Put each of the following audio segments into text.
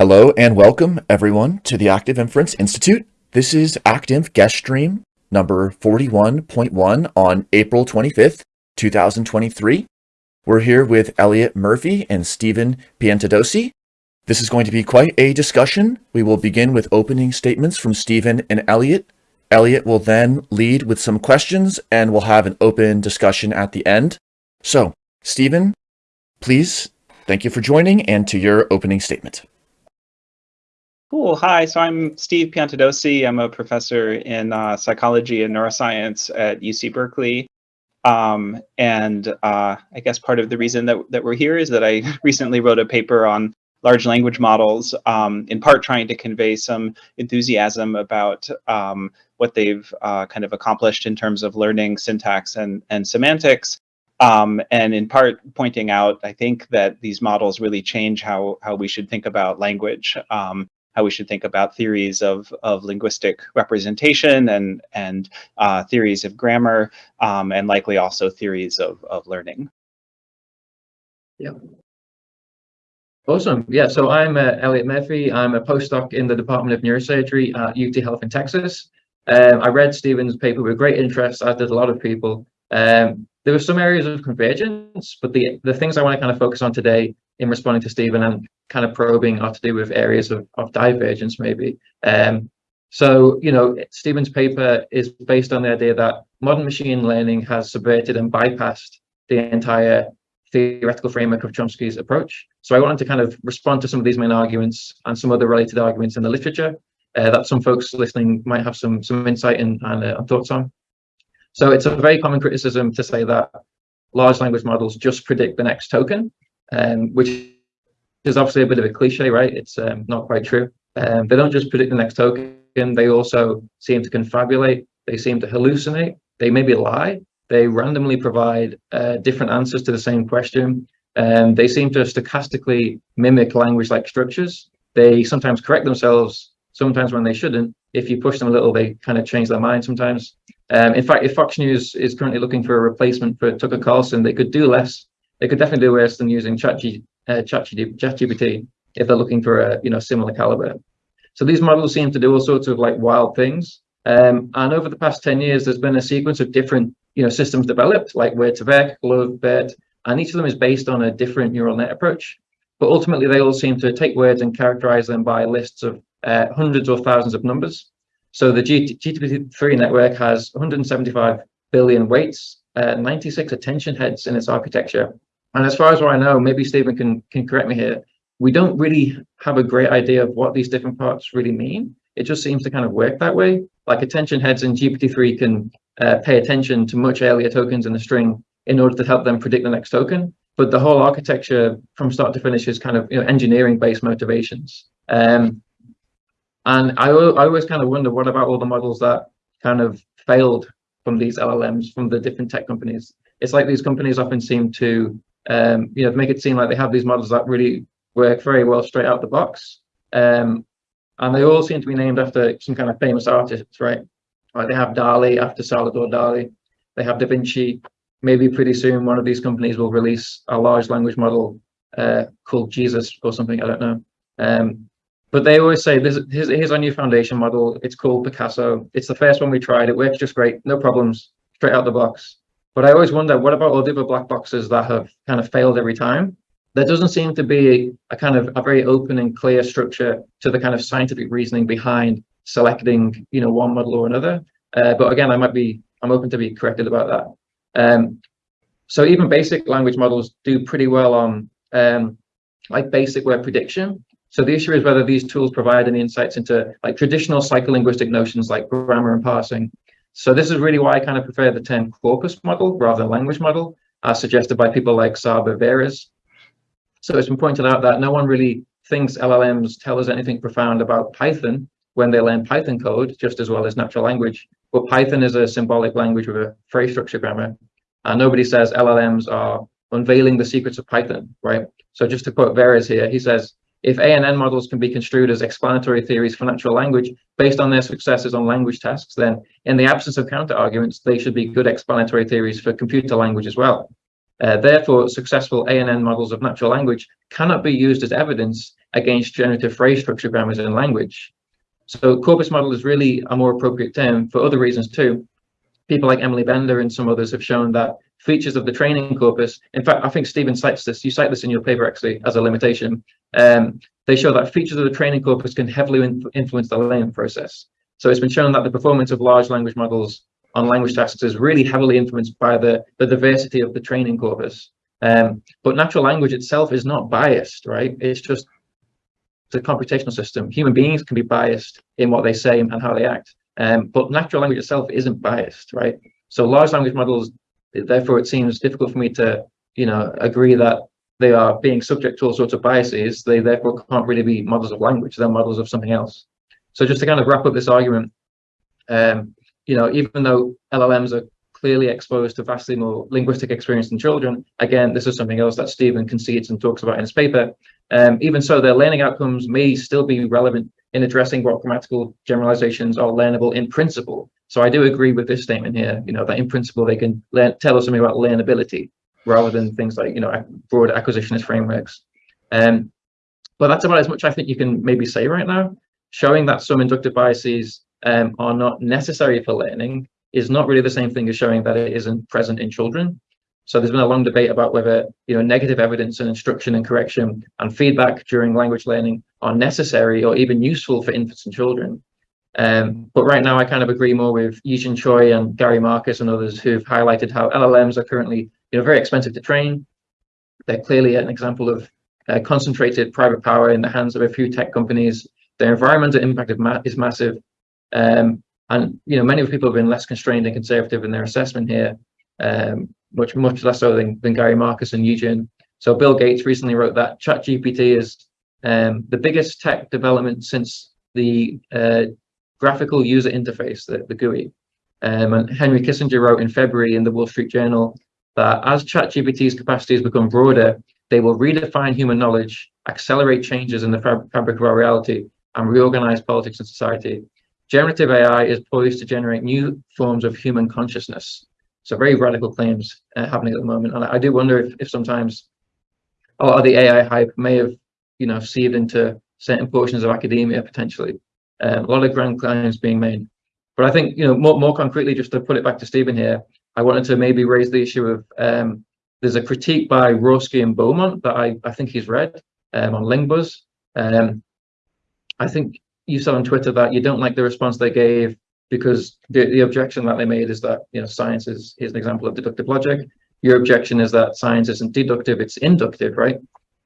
Hello and welcome everyone to the Active Inference Institute. This is Active Guest Stream number 41.1 on April 25th, 2023. We're here with Elliot Murphy and Stephen Piantadosi. This is going to be quite a discussion. We will begin with opening statements from Stephen and Elliot. Elliot will then lead with some questions and we'll have an open discussion at the end. So, Stephen, please, thank you for joining and to your opening statement. Cool. Hi. So I'm Steve Piantadosi. I'm a professor in uh, psychology and neuroscience at UC Berkeley. Um, and uh, I guess part of the reason that, that we're here is that I recently wrote a paper on large language models, um, in part trying to convey some enthusiasm about um, what they've uh, kind of accomplished in terms of learning syntax and, and semantics. Um, and in part pointing out, I think that these models really change how, how we should think about language. Um, how we should think about theories of, of linguistic representation and, and uh, theories of grammar, um, and likely also theories of, of learning. Yeah. Awesome. Yeah, so I'm uh, Elliot Murphy. I'm a postdoc in the Department of Neurosurgery at UT Health in Texas. Um, I read Stephen's paper with great interest, as did a lot of people. Um, there were some areas of convergence, but the, the things I want to kind of focus on today in responding to Stephen and kind of probing are to do with areas of, of divergence maybe. Um, so, you know, Stephen's paper is based on the idea that modern machine learning has subverted and bypassed the entire theoretical framework of Chomsky's approach. So I wanted to kind of respond to some of these main arguments and some other related arguments in the literature uh, that some folks listening might have some, some insight in and uh, thoughts on. So it's a very common criticism to say that large language models just predict the next token, um, which is obviously a bit of a cliche, right? It's um, not quite true. Um, they don't just predict the next token, they also seem to confabulate, they seem to hallucinate, they maybe lie, they randomly provide uh, different answers to the same question, and they seem to stochastically mimic language-like structures. They sometimes correct themselves, sometimes when they shouldn't. If you push them a little, they kind of change their mind sometimes. Um, in fact, if Fox News is currently looking for a replacement for Tucker Carlson, they could do less. They could definitely do worse than using ChatGPT uh, ChatGPT if they're looking for a you know similar caliber. So these models seem to do all sorts of like wild things. Um, and over the past 10 years, there's been a sequence of different you know systems developed, like Word2Vec, GloVe, BERT, and each of them is based on a different neural net approach. But ultimately, they all seem to take words and characterize them by lists of uh, hundreds or thousands of numbers. So the GPT-3 network has 175 billion weights, uh, 96 attention heads in its architecture, and as far as what I know, maybe Stephen can, can correct me here, we don't really have a great idea of what these different parts really mean. It just seems to kind of work that way. Like attention heads in GPT-3 can uh, pay attention to much earlier tokens in the string in order to help them predict the next token. But the whole architecture from start to finish is kind of you know, engineering-based motivations. Um, and I, I always kind of wonder, what about all the models that kind of failed from these LLMs, from the different tech companies? It's like these companies often seem to um, you know, make it seem like they have these models that really work very well straight out the box. Um, and they all seem to be named after some kind of famous artists, right? Like they have DALL-E after Salvador Dali. They have Da Vinci. Maybe pretty soon one of these companies will release a large language model uh, called Jesus or something. I don't know. Um, but they always say, this, here's, here's our new foundation model. It's called Picasso. It's the first one we tried. It works just great. No problems. Straight out the box. But I always wonder, what about all the other black boxes that have kind of failed every time? There doesn't seem to be a kind of a very open and clear structure to the kind of scientific reasoning behind selecting, you know, one model or another. Uh, but again, I might be, I'm open to be corrected about that. Um, so even basic language models do pretty well on um, like basic word prediction. So the issue is whether these tools provide any insights into like traditional psycholinguistic notions like grammar and parsing, so this is really why I kind of prefer the term corpus model rather than language model, as suggested by people like Csaba Veres. So it's been pointed out that no one really thinks LLMs tell us anything profound about Python when they learn Python code just as well as natural language. But Python is a symbolic language with a phrase structure grammar. And nobody says LLMs are unveiling the secrets of Python, right? So just to quote Veres here, he says, if ANN models can be construed as explanatory theories for natural language based on their successes on language tasks, then in the absence of counter arguments, they should be good explanatory theories for computer language as well. Uh, therefore, successful ANN models of natural language cannot be used as evidence against generative phrase structure grammars in language. So corpus model is really a more appropriate term for other reasons too. People like Emily Bender and some others have shown that features of the training corpus, in fact, I think Stephen cites this, you cite this in your paper actually as a limitation. Um, they show that features of the training corpus can heavily influence the learning process. So it's been shown that the performance of large language models on language tasks is really heavily influenced by the, the diversity of the training corpus. Um, but natural language itself is not biased, right? It's just the computational system. Human beings can be biased in what they say and how they act. Um, but natural language itself isn't biased, right? So large language models, therefore it seems difficult for me to, you know, agree that they are being subject to all sorts of biases. They therefore can't really be models of language. They're models of something else. So just to kind of wrap up this argument, um, you know, even though LLMs are clearly exposed to vastly more linguistic experience than children, again, this is something else that Stephen concedes and talks about in his paper. Um, even so, their learning outcomes may still be relevant in addressing what grammatical generalizations are learnable in principle. So I do agree with this statement here, you know, that in principle they can learn, tell us something about learnability rather than things like, you know, broad acquisitionist frameworks. Um, but that's about as much I think you can maybe say right now. Showing that some inductive biases um, are not necessary for learning is not really the same thing as showing that it isn't present in children. So there's been a long debate about whether you know negative evidence and instruction and correction and feedback during language learning are necessary or even useful for infants and children. Um, but right now, I kind of agree more with Yejin Choi and Gary Marcus and others who've highlighted how LLMs are currently you know very expensive to train. They're clearly an example of uh, concentrated private power in the hands of a few tech companies. Their environmental impact is massive, um, and you know, many of people have been less constrained and conservative in their assessment here, um, much much less so than, than Gary Marcus and Yejin. So Bill Gates recently wrote that ChatGPT is um, the biggest tech development since the uh, graphical user interface, the, the GUI. Um, and Henry Kissinger wrote in February in the Wall Street Journal that as ChatGPT's capacities become broader, they will redefine human knowledge, accelerate changes in the fab fabric of our reality, and reorganize politics and society generative AI is poised to generate new forms of human consciousness. So very radical claims uh, happening at the moment. And I, do wonder if, if sometimes a lot of the AI hype may have, you know, seeped into certain portions of academia potentially. Um, a lot of grand claims being made. But I think, you know, more, more concretely, just to put it back to Stephen here, I wanted to maybe raise the issue of um, there's a critique by Rawski and Baumont that I, I think he's read um, on Lingbuzz. Um, I think you saw on Twitter that you don't like the response they gave because the, the objection that they made is that you know science is is an example of deductive logic. Your objection is that science isn't deductive, it's inductive, right?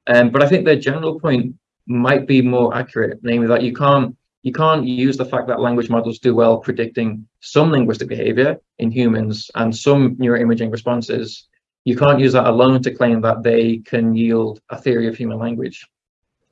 Um, but I think their general point might be more accurate, namely that you can't you can't use the fact that language models do well predicting some linguistic behavior in humans and some neuroimaging responses. You can't use that alone to claim that they can yield a theory of human language.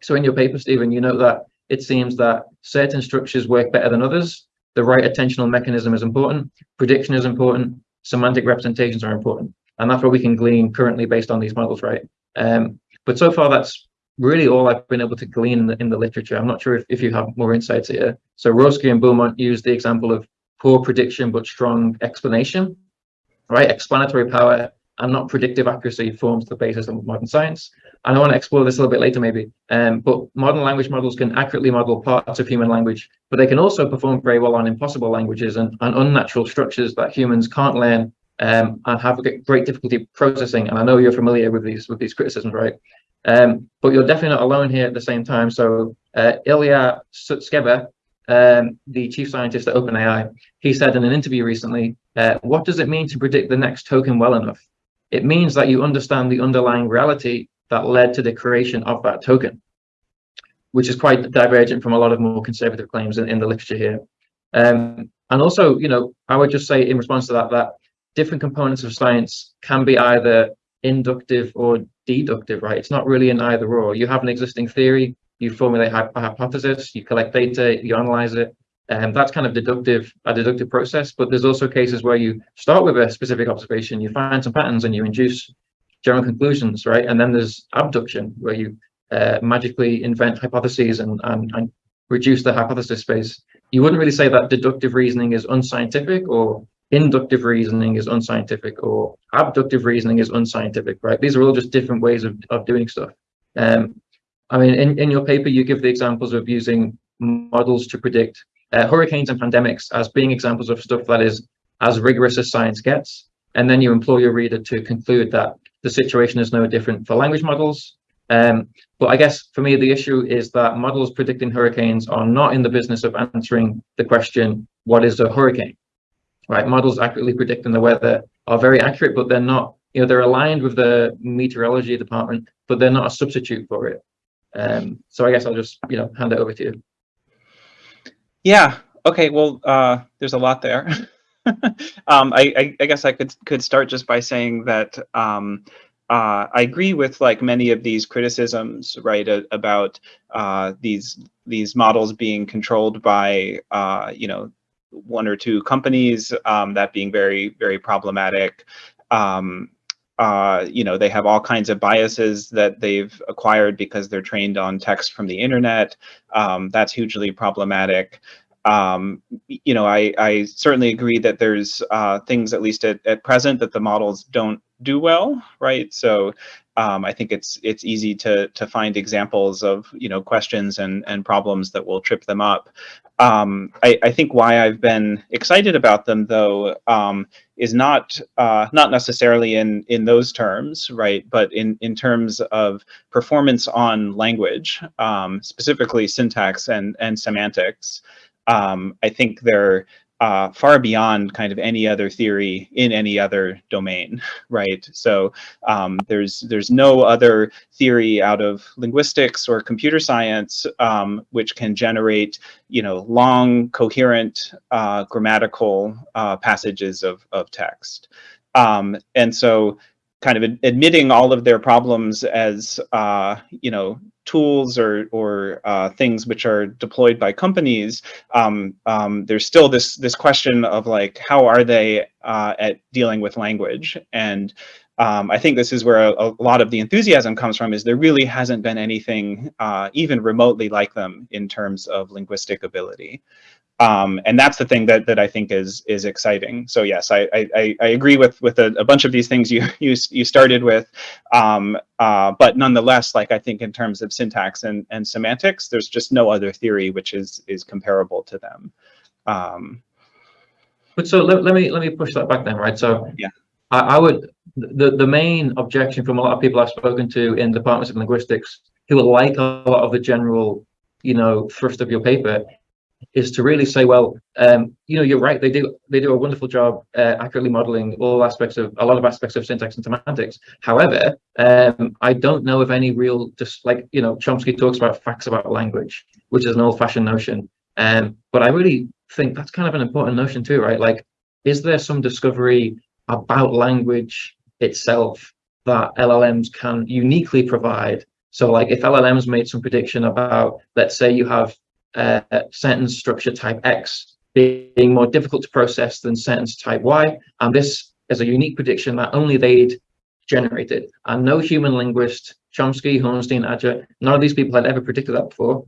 So in your paper, Stephen, you note that it seems that certain structures work better than others. The right attentional mechanism is important, prediction is important, semantic representations are important. And that's what we can glean currently based on these models, right? Um, but so far, that's really all I've been able to glean in the, in the literature. I'm not sure if, if you have more insights here. So Rawski and Baumont used the example of poor prediction but strong explanation, right? Explanatory power and not predictive accuracy forms the basis of modern science. And I want to explore this a little bit later, maybe. Um, but modern language models can accurately model parts of human language, but they can also perform very well on impossible languages and, and unnatural structures that humans can't learn um, and have great difficulty processing. And I know you're familiar with these with these criticisms, right? Um, but you're definitely not alone here at the same time. So uh, Ilya Sutskever, um, the chief scientist at OpenAI, he said in an interview recently, uh, what does it mean to predict the next token well enough? It means that you understand the underlying reality that led to the creation of that token, which is quite divergent from a lot of more conservative claims in, in the literature here. Um, and also, you know, I would just say in response to that, that different components of science can be either inductive or deductive, right? It's not really an either or. You have an existing theory, you formulate a hypothesis, you collect data, you analyze it, um, that's kind of deductive, a deductive process. But there's also cases where you start with a specific observation, you find some patterns, and you induce general conclusions, right? And then there's abduction, where you uh, magically invent hypotheses and, and, and reduce the hypothesis space. You wouldn't really say that deductive reasoning is unscientific or inductive reasoning is unscientific or abductive reasoning is unscientific, right? These are all just different ways of, of doing stuff. Um, I mean, in, in your paper, you give the examples of using models to predict uh, hurricanes and pandemics as being examples of stuff that is as rigorous as science gets. And then you implore your reader to conclude that the situation is no different for language models. Um, but I guess for me, the issue is that models predicting hurricanes are not in the business of answering the question, what is a hurricane? Right, models accurately predicting the weather are very accurate, but they're not, you know, they're aligned with the meteorology department, but they're not a substitute for it. Um, so I guess I'll just, you know, hand it over to you. Yeah. Okay. Well, uh, there's a lot there. um, I, I, I, guess I could could start just by saying that um, uh, I agree with like many of these criticisms, right, about uh, these these models being controlled by uh, you know one or two companies, um, that being very very problematic. Um, uh, you know, they have all kinds of biases that they've acquired because they're trained on text from the internet. Um, that's hugely problematic. Um, you know, I, I certainly agree that there's uh, things, at least at, at present, that the models don't do well, right? So um, I think it's it's easy to to find examples of you know questions and and problems that will trip them up. Um, I, I, think why I've been excited about them though um, is not uh, not necessarily in in those terms, right? But in in terms of performance on language, um, specifically syntax and and semantics. Um, I think they're uh, far beyond kind of any other theory in any other domain, right? So um, there's there's no other theory out of linguistics or computer science um, which can generate, you know, long, coherent, uh, grammatical uh, passages of, of text. Um, and so kind of admitting all of their problems as, uh, you know, tools or, or uh, things which are deployed by companies, um, um, there's still this, this question of like, how are they uh, at dealing with language? And um, I think this is where a, a, lot of the enthusiasm comes from is there really hasn't been anything uh, even remotely like them in terms of linguistic ability. Um, and that's the thing that that I think is is exciting. So yes, I I, I agree with with a, a, bunch of these things you you you started with, um, uh, but nonetheless, like I think in terms of syntax and and semantics, there's just no other theory which is is comparable to them. Um, but so let, let me let me push that back then, right? So yeah, I, I would the the main objection from a lot of people I've spoken to in departments of linguistics who like a lot of the general you know thrust of your paper is to really say, well, um, you know, you're right. They do they do a wonderful job uh, accurately modeling all aspects of a lot of aspects of syntax and semantics. However, um, I don't know of any real just like you know, Chomsky talks about facts about language, which is an old-fashioned notion. Um, but I really think that's kind of an important notion too, right? Like, is there some discovery about language itself that LLMs can uniquely provide? So like if LLMs made some prediction about, let's say you have uh, sentence structure type X being more difficult to process than sentence type Y. And this is a unique prediction that only they'd generated. And no human linguist, Chomsky, Hornstein, Adger, none of these people had ever predicted that before.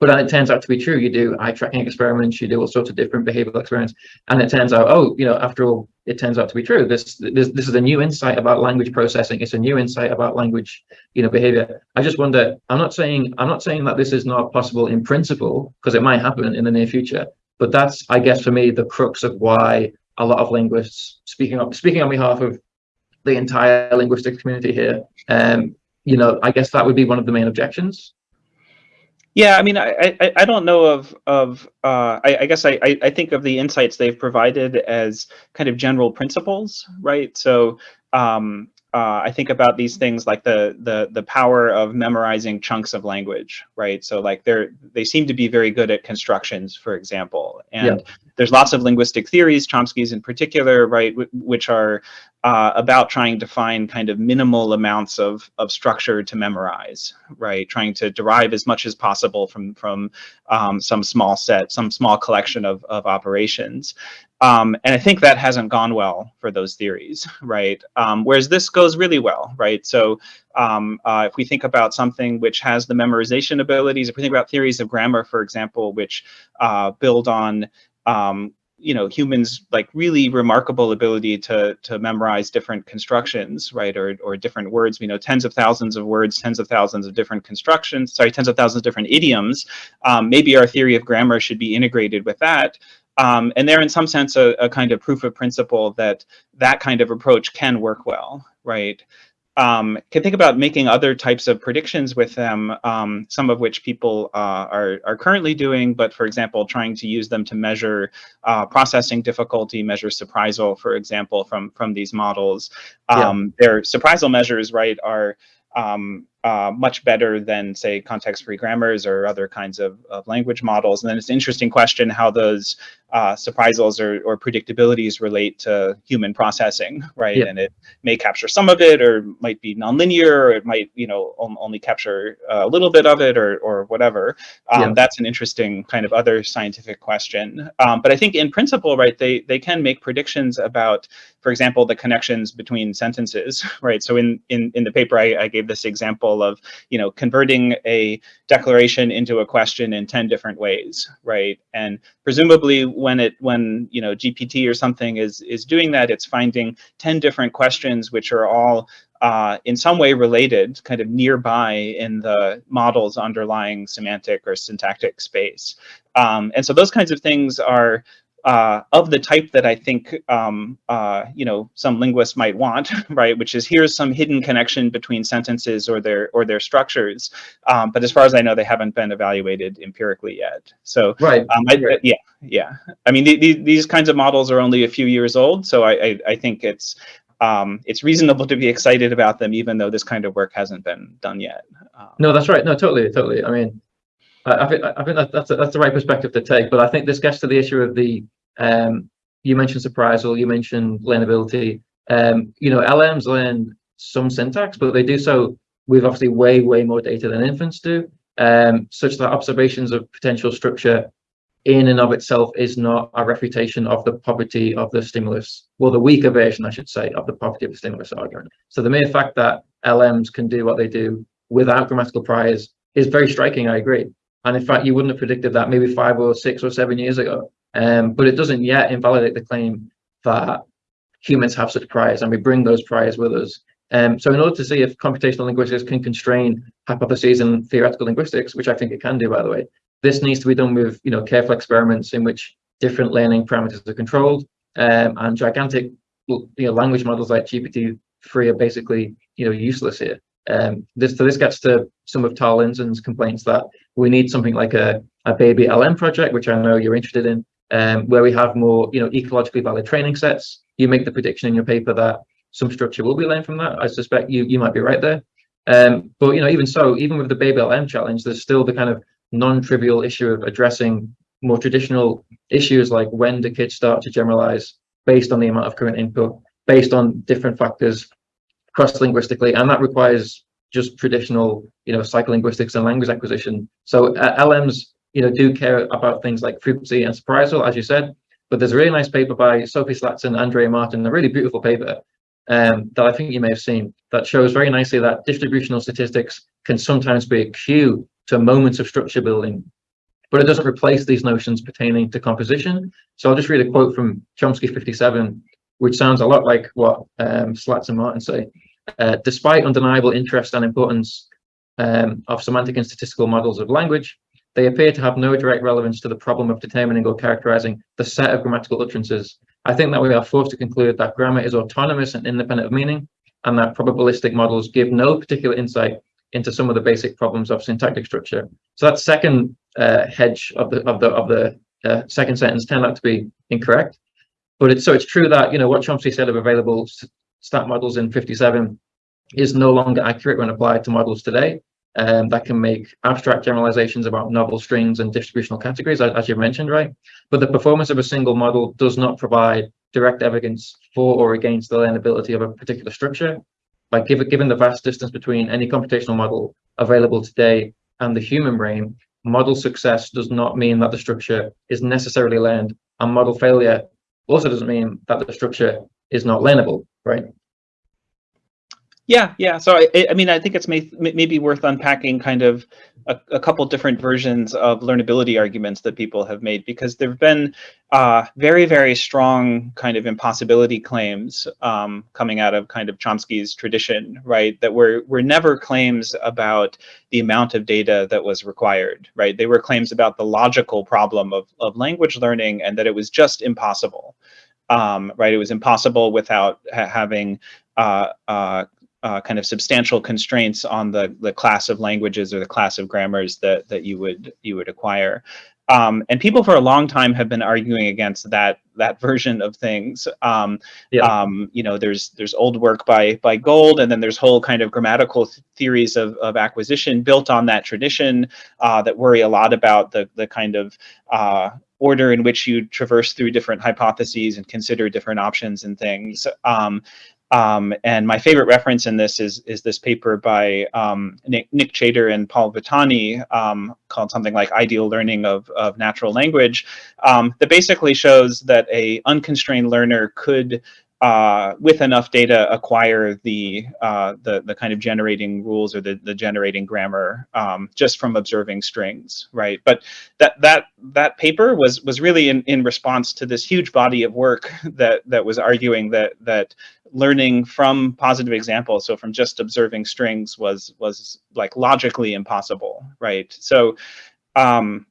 But it turns out to be true. You do eye tracking experiments, you do all sorts of different behavioral experiments, and it turns out, oh, you know, after all, it turns out to be true. This this this is a new insight about language processing. It's a new insight about language, you know, behavior. I just wonder. I'm not saying I'm not saying that this is not possible in principle because it might happen in the near future. But that's, I guess, for me, the crux of why a lot of linguists, speaking of speaking on behalf of the entire linguistic community here, um, you know, I guess that would be one of the main objections. Yeah, I mean, I, I, I don't know of of uh, I, I guess I, I think of the insights they've provided as kind of general principles, right? So um, uh, I think about these things like the the the power of memorizing chunks of language, right? So like they're they seem to be very good at constructions, for example, and yeah. There's lots of linguistic theories, Chomsky's in particular, right, which are uh, about trying to find kind of minimal amounts of, of structure to memorize, right? Trying to derive as much as possible from, from um, some small set, some small collection of, of operations. Um, and I think that hasn't gone well for those theories, right? Um, whereas this goes really well, right? So um, uh, if we think about something which has the memorization abilities, if we think about theories of grammar, for example, which uh, build on um, you know humans like really remarkable ability to to memorize different constructions right or or different words. You know tens of thousands of words tens of thousands of different constructions sorry tens of thousands of different idioms. Um, maybe our theory of grammar should be integrated with that. Um, and they're in some sense a, a kind of proof of principle that that kind of approach can work well right um, can think about making other types of predictions with them, um, some of which people uh, are, are currently doing, but for example, trying to use them to measure uh, processing difficulty, measure surprisal, for example, from, from these models. Um, yeah. Their surprisal measures, right, are um, uh, much better than say context-free grammars or other kinds of, of, language models. And then it's an interesting question how those uh, surprisals or, or, predictabilities relate to human processing, right? Yeah. And it may capture some of it or might be nonlinear or it might, you know, only capture a little bit of it or, or whatever. Um, yeah. That's an interesting kind of other scientific question. Um, but I think in principle, right, they, they can make predictions about, for example, the connections between sentences, right? So in, in, in the paper, I, I gave this example of, you know, converting a declaration into a question in 10 different ways, right? And presumably when it, when, you know, GPT or something is, is doing that, it's finding 10 different questions which are all uh, in some way related, kind of nearby in the model's underlying semantic or syntactic space. Um, and so those kinds of things are uh, of the type that I think um, uh, you know some linguists might want, right? Which is here's some hidden connection between sentences or their or their structures, um, but as far as I know, they haven't been evaluated empirically yet. So right, um, I, right. yeah, yeah. I mean, the, the, these kinds of models are only a few years old, so I I, I think it's um, it's reasonable to be excited about them, even though this kind of work hasn't been done yet. Um, no, that's right. No, totally, totally. I mean, I think I think that, that's a, that's the right perspective to take. But I think this gets to the issue of the um, you mentioned surprisal, you mentioned learnability. Um, you know, LMs learn some syntax, but they do so with obviously way way more data than infants do, um, such that observations of potential structure in and of itself is not a refutation of the poverty of the stimulus, well, the weaker version, I should say, of the poverty of the stimulus argument. So the mere fact that LMs can do what they do without grammatical priors is very striking, I agree. And in fact, you wouldn't have predicted that maybe five or six or seven years ago. Um, but it doesn't yet invalidate the claim that humans have such priors and we bring those priors with us. Um, so in order to see if computational linguistics can constrain hypotheses in theoretical linguistics, which I think it can do, by the way, this needs to be done with you know careful experiments in which different learning parameters are controlled um, and gigantic you know language models like GPT-3 are basically you know useless here. Um, this, so this gets to some of Tal complaints that we need something like a, a baby LM project, which I know you're interested in, um, where we have more, you know, ecologically valid training sets. You make the prediction in your paper that some structure will be learned from that. I suspect you you might be right there. Um, but you know, even so, even with the baby LM challenge, there's still the kind of non-trivial issue of addressing more traditional issues like when do kids start to generalize based on the amount of current input, based on different factors cross-linguistically, and that requires just traditional, you know, psycholinguistics and language acquisition. So uh, LMs, you know, do care about things like frequency and surprisal, as you said. But there's a really nice paper by Sophie Slaats and Andrea Martin, a really beautiful paper um, that I think you may have seen that shows very nicely that distributional statistics can sometimes be a cue to moments of structure building, but it doesn't replace these notions pertaining to composition. So I'll just read a quote from Chomsky 57, which sounds a lot like what um, Slaats and Martin say. Uh, despite undeniable interest and importance um, of semantic and statistical models of language, they appear to have no direct relevance to the problem of determining or characterizing the set of grammatical utterances. I think that we are forced to conclude that grammar is autonomous and independent of meaning, and that probabilistic models give no particular insight into some of the basic problems of syntactic structure. So that second uh, hedge of the of the of the uh, second sentence turned out to be incorrect. But it's so it's true that you know what Chomsky said of available stat models in 57 is no longer accurate when applied to models today. Um, that can make abstract generalizations about novel strings and distributional categories, as, as you mentioned, right? But the performance of a single model does not provide direct evidence for or against the learnability of a particular structure. Like given, given the vast distance between any computational model available today and the human brain, model success does not mean that the structure is necessarily learned, and model failure also doesn't mean that the structure is not learnable, right? Yeah, yeah. So I, I mean, I think it's may, maybe worth unpacking kind of a, a, couple different versions of learnability arguments that people have made because there have been uh, very, very strong kind of impossibility claims um, coming out of kind of Chomsky's tradition, right? That were were never claims about the amount of data that was required, right? They were claims about the logical problem of of language learning and that it was just impossible. Um, right? It was impossible without ha having uh, uh, uh, kind of substantial constraints on the the class of languages or the class of grammars that that you would you would acquire. Um, and people for a long time have been arguing against that that version of things. Um, yeah. um, you know, there's there's old work by by Gold, and then there's whole kind of grammatical th theories of, of acquisition built on that tradition uh, that worry a lot about the the kind of uh, order in which you traverse through different hypotheses and consider different options and things. Um, um, and my favorite reference in this is is this paper by um, Nick, Nick Chater and Paul Vitanyi um, called something like Ideal Learning of, of Natural Language. Um, that basically shows that a unconstrained learner could uh, with enough data acquire the, uh, the the kind of generating rules or the, the generating grammar um, just from observing strings, right? But that that that paper was was really in, in response to this huge body of work that that was arguing that that learning from positive examples, so from just observing strings, was was like logically impossible, right? So. Um,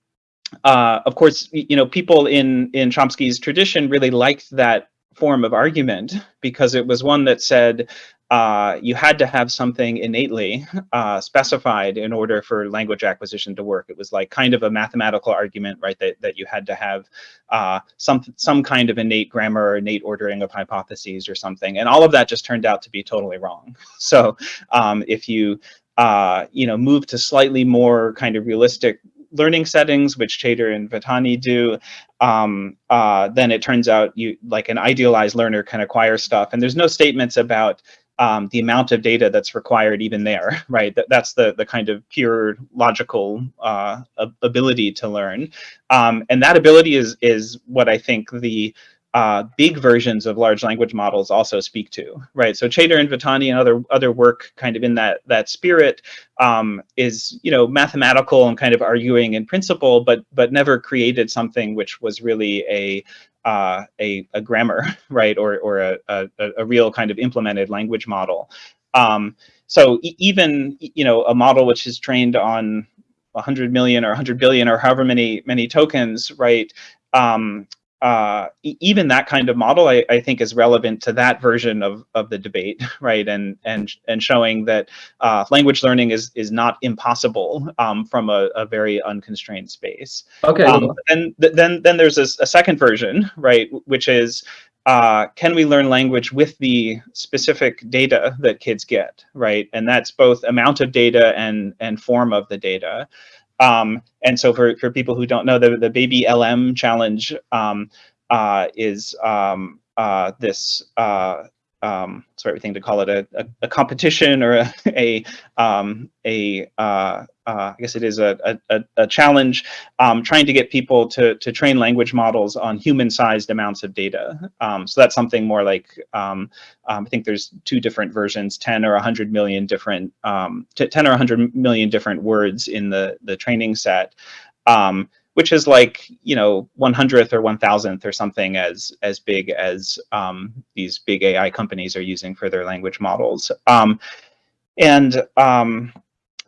uh, of course, you know, people in in Chomsky's tradition really liked that form of argument because it was one that said uh, you had to have something innately uh, specified in order for language acquisition to work. It was like kind of a mathematical argument, right? That, that you had to have uh, some some kind of innate grammar or innate ordering of hypotheses or something. And all of that just turned out to be totally wrong. So um, if you uh, you know move to slightly more kind of realistic learning settings, which Chater and Vitanyi do, um, uh, then it turns out you like an idealized learner can acquire stuff. And there's no statements about um, the amount of data that's required even there, right? That, that's the, the kind of pure logical uh, ability to learn. Um, and that ability is, is what I think the uh, big versions of large language models also speak to, right? So Chater and Vitanyi and other other work kind of in that that spirit um, is you know mathematical and kind of arguing in principle, but but never created something which was really a uh, a, a grammar, right, or or a, a, a real kind of implemented language model. Um, so e even you know a model which is trained on 100 million or 100 billion or however many many tokens, right? Um, uh, even that kind of model, I, I, think, is relevant to that version of, of the debate, right? And and and showing that uh, language learning is is not impossible um, from a, a, very unconstrained space. Okay. Um, and th then then there's a, a, second version, right, which is uh, can we learn language with the specific data that kids get, right? And that's both amount of data and and form of the data. Um, and so for, for people who don't know, the, the Baby LM challenge um, uh, is um, uh, this uh, um, sorry, everything to call it a, a, a competition or a, a, um, a uh, uh, I guess it is a, a, a challenge um, trying to get people to, to train language models on human-sized amounts of data. Um, so that's something more like, um, um, I think there's two different versions, 10 or 100 million different, 10 or 100 million different words in the, the training set. Um, which is like you know 100th or 1000th or something as as big as um, these big AI companies are using for their language models. Um, and um,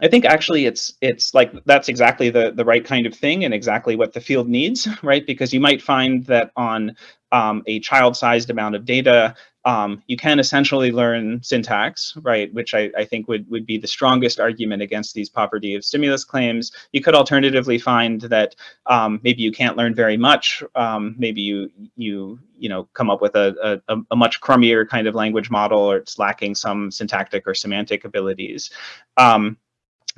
I think actually it's it's like that's exactly the the right kind of thing and exactly what the field needs, right? Because you might find that on um, a child-sized amount of data, um, you can essentially learn syntax, right, which I, I, think would, would be the strongest argument against these poverty of stimulus claims. You could alternatively find that um, maybe you can't learn very much. Um, maybe you, you, you know, come up with a, a, a, much crummier kind of language model or it's lacking some syntactic or semantic abilities.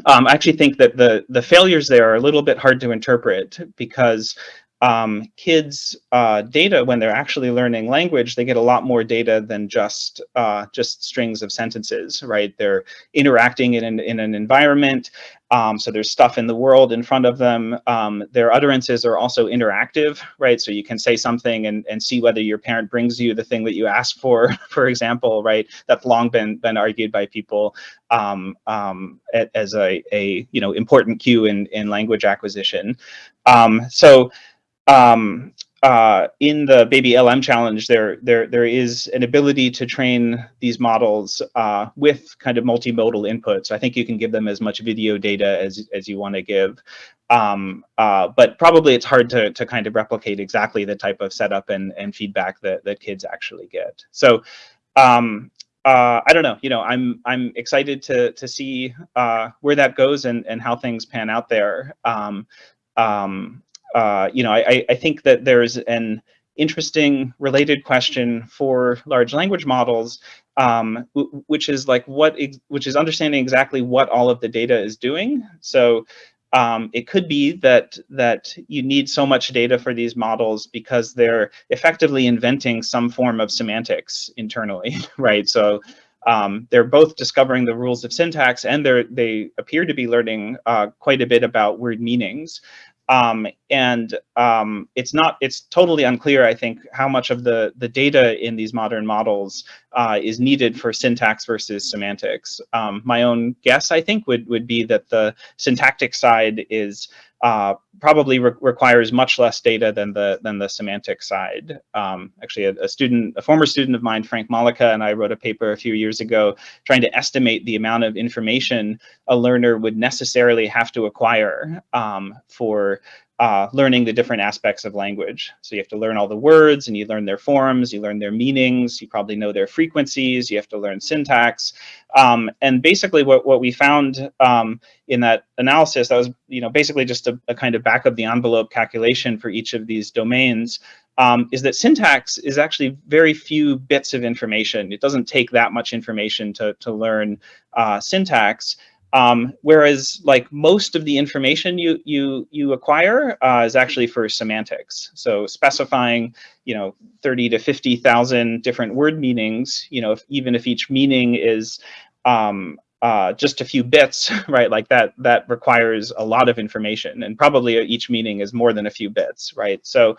Um, I actually think that the, the failures there are a little bit hard to interpret because um, kids uh, data when they're actually learning language, they get a lot more data than just uh, just strings of sentences, right? They're interacting in an, in an environment. Um, so there's stuff in the world in front of them. Um, their utterances are also interactive, right? So you can say something and, and see whether your parent brings you the thing that you asked for, for example, right? That's long been been argued by people um, um, as a, a you know important cue in, in language acquisition. Um, so um, uh, in the baby LM challenge, there, there, there is an ability to train these models uh, with kind of multimodal inputs. I think you can give them as much video data as, as you want to give. Um, uh, but probably it's hard to, to kind of replicate exactly the type of setup and, and feedback that, that kids actually get. So um, uh, I don't know, you know, I'm I'm excited to to see uh, where that goes and and how things pan out there. Um, um, uh, you know, I, I think that there's an interesting related question for large language models, um, which is like what, which is understanding exactly what all of the data is doing. So um, it could be that that you need so much data for these models because they're effectively inventing some form of semantics internally, right? So um, they're both discovering the rules of syntax and they they appear to be learning uh, quite a bit about word meanings. Um, and um, it's not, it's totally unclear, I think, how much of the, the data in these modern models uh, is needed for syntax versus semantics. Um, my own guess, I think, would, would be that the syntactic side is uh, probably re requires much less data than the than the semantic side. Um, actually, a, a, student, a former student of mine, Frank Mollica, and I wrote a paper a few years ago trying to estimate the amount of information a learner would necessarily have to acquire um, for uh, learning the different aspects of language. So you have to learn all the words and you learn their forms, you learn their meanings, you probably know their frequencies, you have to learn syntax. Um, and basically what, what we found um, in that analysis, that was you know basically just a, a, kind of back of the envelope calculation for each of these domains, um, is that syntax is actually very few bits of information. It doesn't take that much information to, to learn uh, syntax. Um, whereas like most of the information you you you acquire uh, is actually for semantics. So specifying, you know, 30 to 50,000 different word meanings, you know, if, even if each meaning is um, uh, just a few bits, right? Like that, that requires a lot of information and probably each meaning is more than a few bits, right? So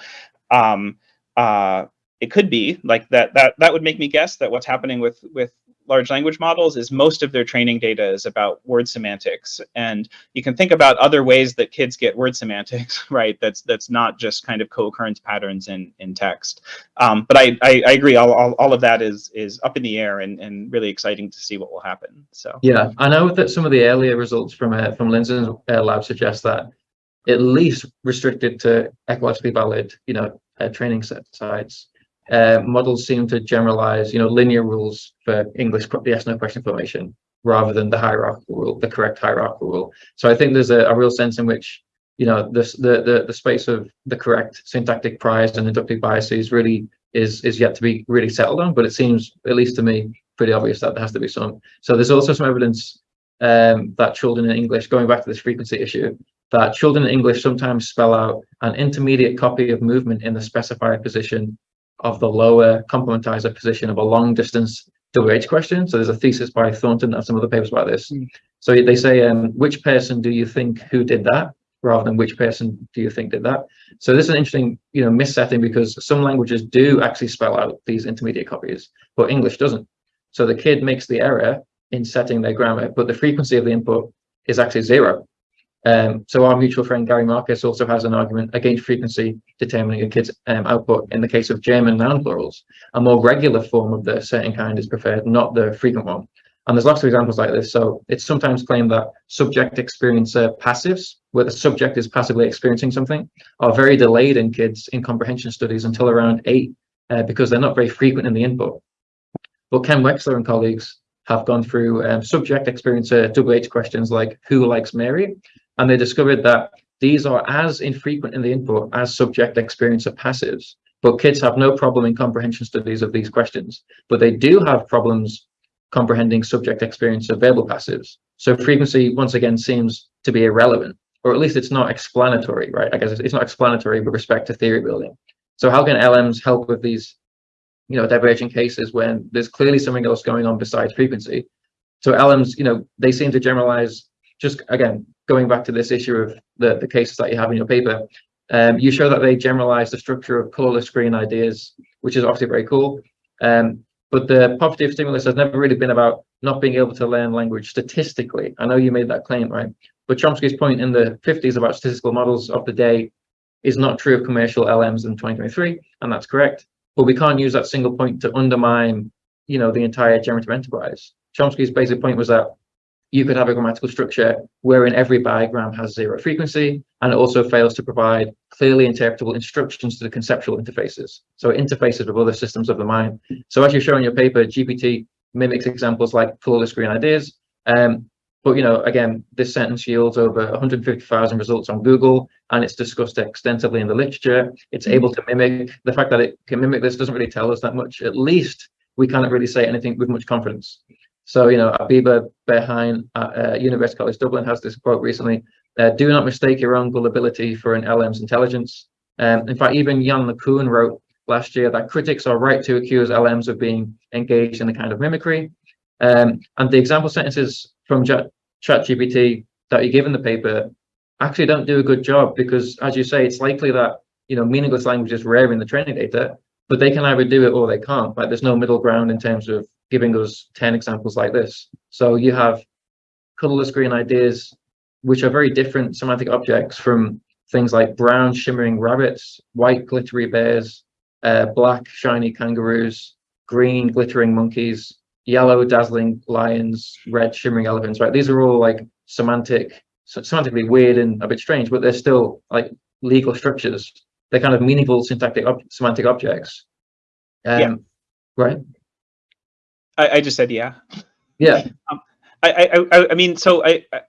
um, uh, it could be like that, that, that would make me guess that what's happening with, with large language models is most of their training data is about word semantics. And you can think about other ways that kids get word semantics, right? That's that's not just kind of co-occurrence patterns in, in text. Um, but I, I, I, agree, all, all, all of that is is up in the air and, and really exciting to see what will happen. So Yeah, I know that some of the earlier results from uh, from Linzen's uh, lab suggest that at least restricted to ecologically valid, you know, uh, training set sites uh, models seem to generalize, you know, linear rules for English yes no question formation rather than the hierarchical rule, the correct hierarchical rule. So I think there's a, a real sense in which, you know, this the, the the space of the correct syntactic priors and inductive biases really is is yet to be really settled on. But it seems, at least to me, pretty obvious that there has to be some. So there's also some evidence um, that children in English, going back to this frequency issue, that children in English sometimes spell out an intermediate copy of movement in the specifier position of the lower complementizer position of a long distance WH question. So there's a thesis by Thornton and some other papers about this. Mm. So they say, um, which person do you think who did that? rather than which person do you think did that. So this is an interesting, you know, missetting because some languages do actually spell out these intermediate copies, but English doesn't. So the kid makes the error in setting their grammar, but the frequency of the input is actually zero. Um, so our mutual friend Gary Marcus also has an argument against frequency determining a kid's um, output in the case of German noun plurals. A more regular form of the certain kind is preferred, not the frequent one. And there's lots of examples like this. So it's sometimes claimed that subject experiencer passives, where the subject is passively experiencing something, are very delayed in kids in comprehension studies until around eight, uh, because they're not very frequent in the input. But Ken Wexler and colleagues have gone through um, subject experiencer WH questions like who likes Mary and they discovered that these are as infrequent in the input as subject experience of passives. But kids have no problem in comprehension studies of these questions, but they do have problems comprehending subject experience of verbal passives. So frequency, once again, seems to be irrelevant. or at least it's not explanatory, right? I guess it's not explanatory with respect to theory building. So how can LMs help with these, you know, divergent cases when there's clearly something else going on besides frequency? So LMs, you know, they seem to generalize. Just again, going back to this issue of the the cases that you have in your paper, um, you show that they generalize the structure of colorless green ideas, which is obviously very cool. Um, but the poverty of stimulus has never really been about not being able to learn language statistically. I know you made that claim, right? But Chomsky's point in the 50s about statistical models of the day is not true of commercial LMs in 2023, and that's correct. But we can't use that single point to undermine, you know, the entire generative enterprise. Chomsky's basic point was that you could have a grammatical structure wherein every bigram has zero frequency, and it also fails to provide clearly interpretable instructions to the conceptual interfaces. So interfaces with other systems of the mind. So as you show in your paper, GPT mimics examples like colorless green ideas, um, but you know, again, this sentence yields over 150,000 results on Google, and it's discussed extensively in the literature. It's able to mimic. The fact that it can mimic this doesn't really tell us that much. At least we cannot really say anything with much confidence. So, you know, Abeba Birhane at uh, University College Dublin has this quote recently, uh, do not mistake your own gullibility for an LM's intelligence. Um, in fact, even Yann LeCun wrote last year that critics are right to accuse LMs of being engaged in a kind of mimicry. Um, and the example sentences from ChatGPT that you give in the paper actually don't do a good job because, as you say, it's likely that you know meaningless language is rare in the training data, but they can either do it or they can't. Like there's no middle ground in terms of giving us 10 examples like this. So you have colorless green ideas, which are very different semantic objects from things like brown shimmering rabbits, white glittery bears, uh, black shiny kangaroos, green glittering monkeys, yellow dazzling lions, red shimmering elephants, right? These are all like semantic, semantically weird and a bit strange, but they're still like legal structures. They're kind of meaningful syntactic ob semantic objects. Um, yeah. Right. I, I just said yeah. Yeah. Um, I, I, I mean, so I, I,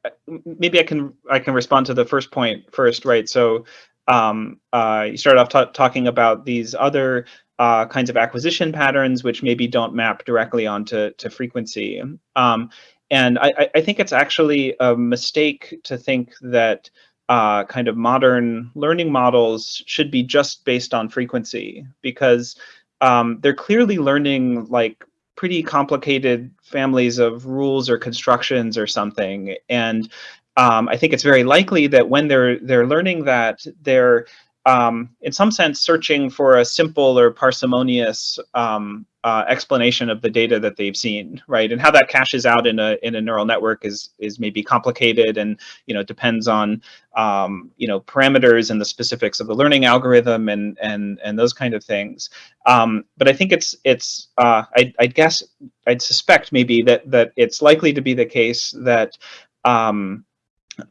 maybe I can I can respond to the first point first, right? So um, uh, you started off talking about these other uh, kinds of acquisition patterns, which maybe don't map directly onto to frequency. Um, and I, I, think it's actually a mistake to think that uh, kind of modern learning models should be just based on frequency because um, they're clearly learning like pretty complicated families of rules or constructions or something. And um, I think it's very likely that when they're they're learning that, they're um, in some sense, searching for a simple or parsimonious um, uh, explanation of the data that they've seen, right? And how that cashes out in a in a neural network is is maybe complicated, and you know depends on um, you know parameters and the specifics of the learning algorithm and and and those kind of things. Um, but I think it's it's uh, I I guess I'd suspect maybe that that it's likely to be the case that um,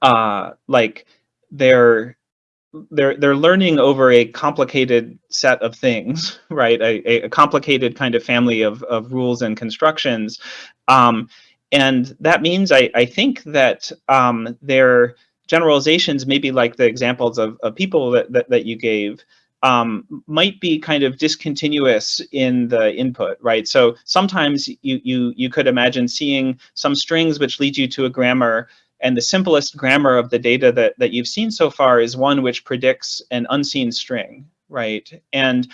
uh, like they're they're they're learning over a complicated set of things, right? A, a complicated kind of family of, of rules and constructions. Um, and that means I, I think that um, their generalizations, maybe like the examples of, of people that, that, that you gave, um, might be kind of discontinuous in the input, right? So sometimes you, you, you could imagine seeing some strings which lead you to a grammar and the simplest grammar of the data that, that you've seen so far is one which predicts an unseen string, right? And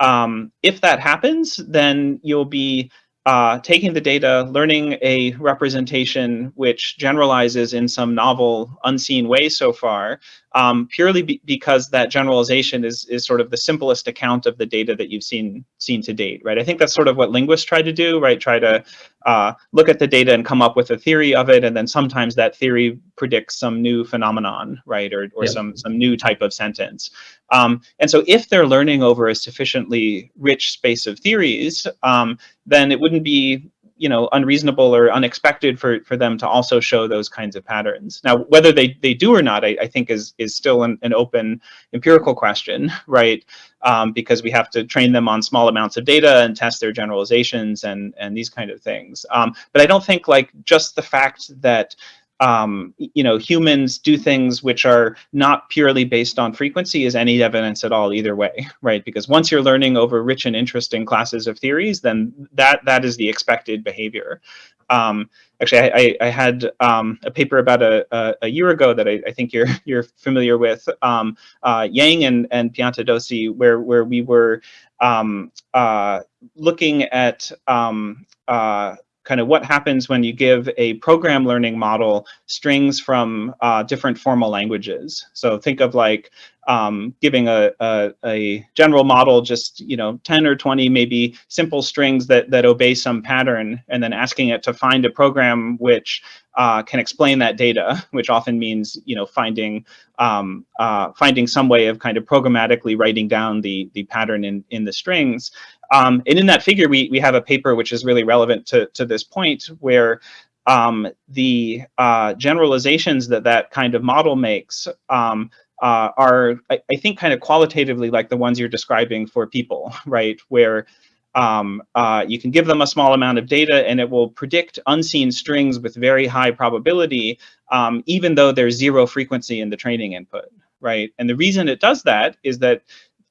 um, if that happens, then you'll be uh, taking the data, learning a representation which generalizes in some novel, unseen way so far, um, purely be because that generalization is is sort of the simplest account of the data that you've seen seen to date, right? I think that's sort of what linguists try to do, right? Try to uh, look at the data and come up with a theory of it, and then sometimes that theory predicts some new phenomenon, right, or or yeah. some some new type of sentence. Um, and so, if they're learning over a sufficiently rich space of theories, um, then it wouldn't be you know unreasonable or unexpected for for them to also show those kinds of patterns. Now whether they they do or not i, I think is is still an, an open empirical question right? Um, because we have to train them on small amounts of data and test their generalizations and and these kind of things. Um, but i don't think like just the fact that um, you know, humans do things which are not purely based on frequency is any evidence at all either way, right? Because once you're learning over rich and interesting classes of theories, then that that is the expected behavior. Um, actually, I, I, I had um, a paper about a, a, a year ago that I, I, think you're you're familiar with, um, uh, Yang and, and Piantadosi, where where we were um, uh, looking at um, uh, kind of what happens when you give a program learning model strings from uh, different formal languages. So think of like um, giving a, a, a, general model just, you know, 10 or 20 maybe simple strings that, that obey some pattern and then asking it to find a program which uh, can explain that data, which often means, you know, finding um, uh, finding some way of kind of programmatically writing down the, the pattern in, in the strings. Um, and in that figure, we, we have a paper which is really relevant to, to this point where um, the uh, generalizations that that kind of model makes um, uh, are, I, I, think, kind of qualitatively like the ones you're describing for people, right? Where um, uh, you can give them a small amount of data and it will predict unseen strings with very high probability, um, even though there's zero frequency in the training input, right? And the reason it does that is that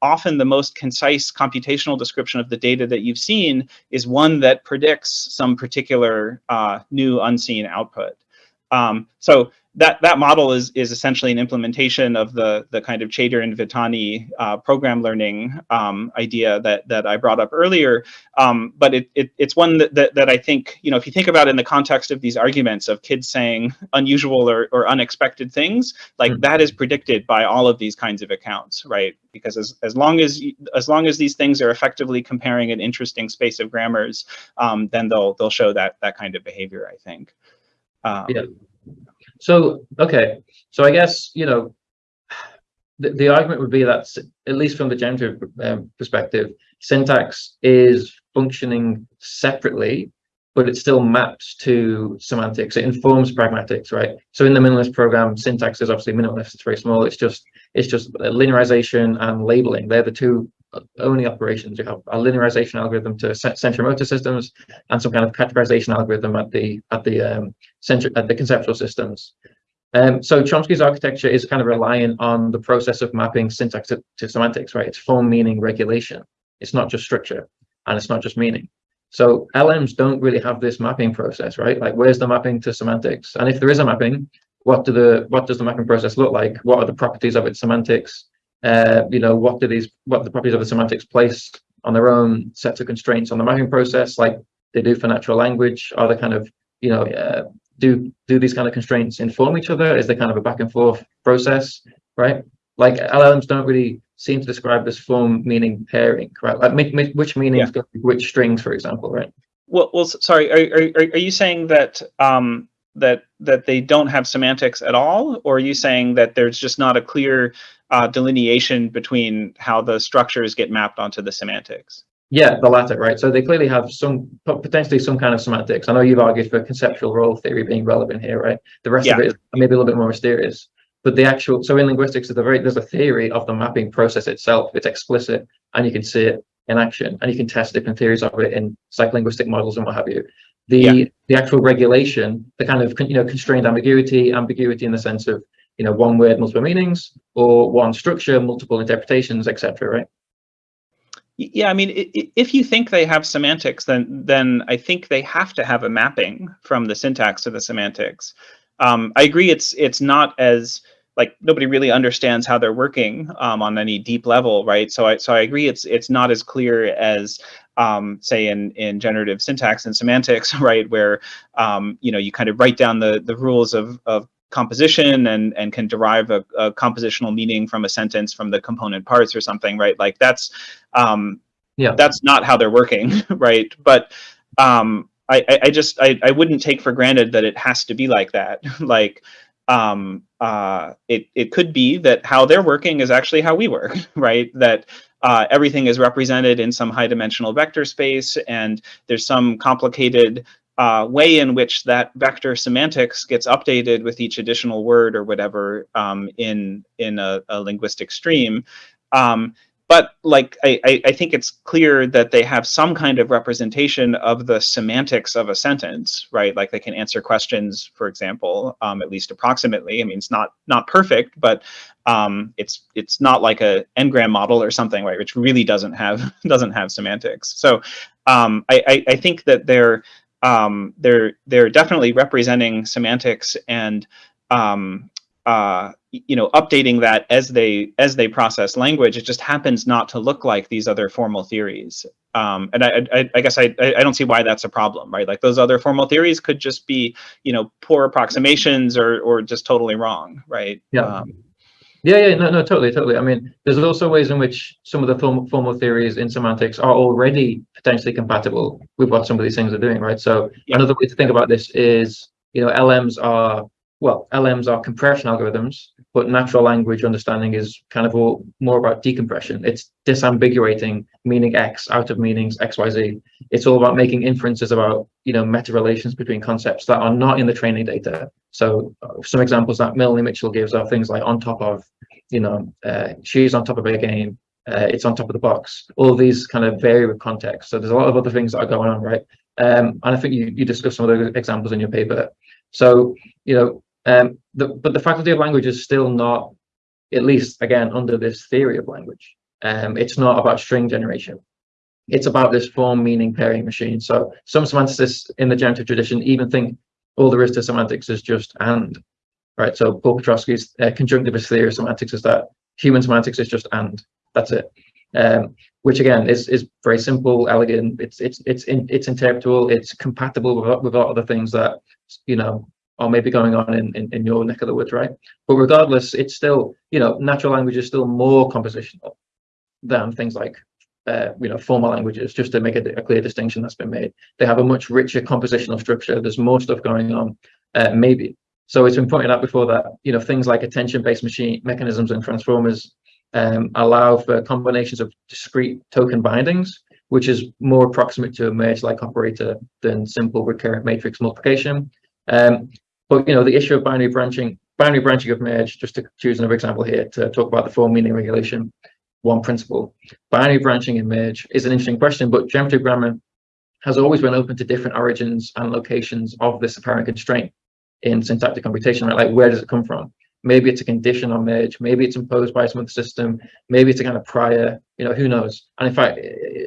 often the most concise computational description of the data that you've seen is one that predicts some particular uh, new unseen output. Um, so that that model is is essentially an implementation of the the kind of Chater and Vitanyi uh, program learning um, idea that that I brought up earlier. Um, but it, it it's one that, that that I think you know if you think about it in the context of these arguments of kids saying unusual or, or unexpected things, like mm -hmm. that is predicted by all of these kinds of accounts, right? Because as as long as as long as these things are effectively comparing an interesting space of grammars, um, then they'll they'll show that that kind of behavior. I think. Um, yeah. So, okay. So I guess, you know, the, the argument would be that, at least from the generative um, perspective, syntax is functioning separately, but it still maps to semantics. It informs pragmatics, right? So in the minimalist program, syntax is obviously minimalist. It's very small. It's just it's just linearization and labeling. They're the two only operations. You have a linearization algorithm to central motor systems and some kind of categorization algorithm at the at the um, center at the conceptual systems. Um, so Chomsky's architecture is kind of relying on the process of mapping syntax to, to semantics, right? It's form, meaning, regulation. It's not just structure and it's not just meaning. So LMs don't really have this mapping process, right? Like where's the mapping to semantics? And if there is a mapping, what do the what does the mapping process look like? What are the properties of its semantics? Uh, you know, what do these, what the properties of the semantics place on their own sets of constraints on the mapping process, like they do for natural language? Are they kind of, you know, uh, do do these kind of constraints inform each other? Is there kind of a back and forth process, right? Like LLMs don't really seem to describe this form meaning pairing, right? Like which meanings yeah. which strings, for example, right? Well, well, sorry. Are are are you saying that um, that that they don't have semantics at all, or are you saying that there's just not a clear uh, delineation between how the structures get mapped onto the semantics? Yeah, the latter, right? So they clearly have some potentially some kind of semantics. I know you've argued for conceptual role theory being relevant here, right? The rest yeah. of it is maybe a little bit more mysterious. But the actual so in linguistics, there's a very there's a theory of the mapping process itself. It's explicit, and you can see it in action, and you can test different theories of it in psycholinguistic models and what have you. The yeah. the actual regulation, the kind of you know constrained ambiguity, ambiguity in the sense of you know, one word, multiple meanings, or one structure, multiple interpretations, etc. Right? Yeah, I mean, if you think they have semantics, then then I think they have to have a mapping from the syntax to the semantics. Um, I agree. It's it's not as like nobody really understands how they're working um, on any deep level, right? So I so I agree. It's it's not as clear as um, say in in generative syntax and semantics, right? Where um, you know you kind of write down the the rules of of composition and and can derive a, a, compositional meaning from a sentence from the component parts or something right? Like that's um yeah. that's not how they're working right? But um I, I just I, I wouldn't take for granted that it has to be like that. Like um uh it it could be that how they're working is actually how we work right? That uh, everything is represented in some high dimensional vector space and there's some complicated uh, way in which that vector semantics gets updated with each additional word or whatever um, in in a, a linguistic stream. Um, but like I, I think it's clear that they have some kind of representation of the semantics of a sentence, right? Like they can answer questions, for example, um, at least approximately. I mean, it's not not perfect, but um, it's it's not like a n-gram model or something, right? Which really doesn't have doesn't have semantics. So um, I, I, I think that they're um, they're they're definitely representing semantics and um, uh, you know updating that as they as they process language. It just happens not to look like these other formal theories. Um, and I, I, I guess I, I don't see why that's a problem, right? Like those other formal theories could just be, you know, poor approximations or or just totally wrong, right? Yeah. Um, Yeah, yeah, no, no, totally, totally. I mean, there's also ways in which some of the formal, formal theories in semantics are already potentially compatible with what some of these things are doing, right? So Yeah. another way to think about this is, you know, LMs are, well, LMs are compression algorithms, but natural language understanding is kind of all, more about decompression. It's disambiguating meaning X out of meanings X, Y, Z. It's all about making inferences about, you know, meta relations between concepts that are not in the training data. So some examples that Melanie Mitchell gives are things like on top of, you know, uh, she's on top of her game, uh, it's on top of the box. All these kind of vary with context. So there's a lot of other things that are going on, right? Um, and I think you, you discussed some of those examples in your paper. So, you know, um, the, but the faculty of language is still not, at least again, under this theory of language. Um, it's not about string generation. It's about this form meaning pairing machine. So some semanticists in the generative tradition even think all there is to semantics is just and, right? So Paul Pietroski's uh, conjunctivist theory of semantics is that human semantics is just and, that's it. Um, which again is is very simple, elegant. It's it's it's in, it's interpretable. It's compatible with with a lot of the things that you know are maybe going on in, in in your neck of the woods, right? But regardless, it's still you know natural language is still more compositional than things like uh, you know formal languages. Just to make a, a clear distinction that's been made, they have a much richer compositional structure. There's more stuff going on, uh, maybe. So it's been pointed out before that you know things like attention-based machine mechanisms and transformers um, allow for combinations of discrete token bindings, which is more approximate to a merge-like operator than simple recurrent matrix multiplication. Um, but you know, the issue of binary branching, binary branching of merge, just to choose another example here to talk about the form meaning regulation, one principle. Binary branching in merge is an interesting question, but generative grammar has always been open to different origins and locations of this apparent constraint in syntactic computation, right? Like where does it come from? Maybe it's a condition on merge. Maybe it's imposed by some other system. Maybe it's a kind of prior, you know, who knows? And in fact,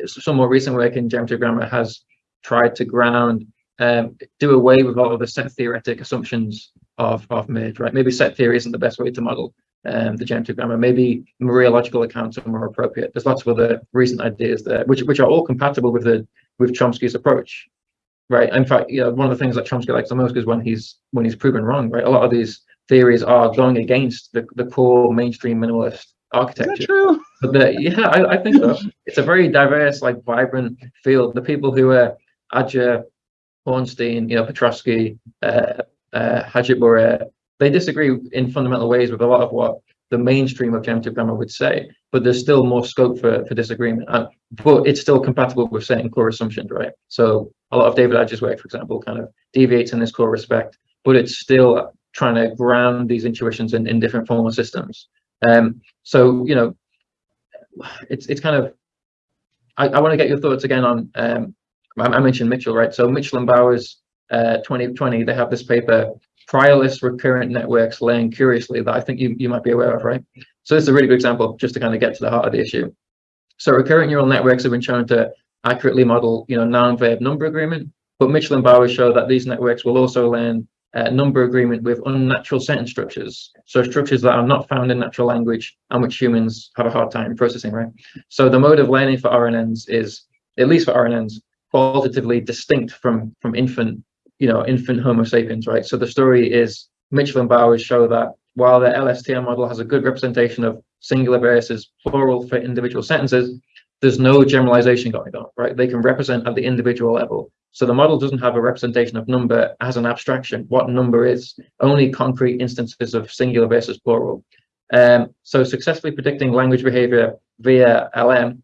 some more recent work in generative grammar has tried to ground, um, do away with all of the set theoretic assumptions of, of merge, right? Maybe set theory isn't the best way to model um, the generative grammar. Maybe mereological accounts are more appropriate. There's lots of other recent ideas there, which which are all compatible with the with Chomsky's approach, right? In fact, you know, one of the things that Chomsky likes the most is when he's when he's proven wrong, right? A lot of these theories are going against the, the core mainstream minimalist is architecture. that true? But the, yeah, I, I think so. It's a very diverse, like vibrant field. The people who are Adger, Hornstein, you know, Pietroski, uh, uh, they disagree in fundamental ways with a lot of what the mainstream of generative grammar would say, but there's still more scope for, for disagreement. But it's still compatible with certain core assumptions, right? So a lot of David Adger's work, for example, kind of deviates in this core respect, but it's still trying to ground these intuitions in, in different formal systems. Um, so, you know, it's it's kind of, I, I want to get your thoughts again on, um, I, I mentioned Mitchell, right? So Mitchell and Bowers, uh, 2020, they have this paper, priorless recurrent networks laying curiously that I think you, you might be aware of, right? So this is a really good example just to kind of get to the heart of the issue. So recurrent neural networks have been shown to accurately model, you know, noun-verb number agreement, but Mitchell and Bowers show that these networks will also learn uh, number agreement with unnatural sentence structures. So structures that are not found in natural language and which humans have a hard time processing, right? So the mode of learning for RNNs is, at least for RNNs, qualitatively distinct from, from infant, you know, infant Homo sapiens, right? So the story is Mitchell and Bowers show that while the LSTM model has a good representation of singular versus plural for individual sentences, there's no generalization going on, right? They can represent at the individual level. So the model doesn't have a representation of number as an abstraction, what number is, only concrete instances of singular versus plural. Um, so successfully predicting language behavior via LM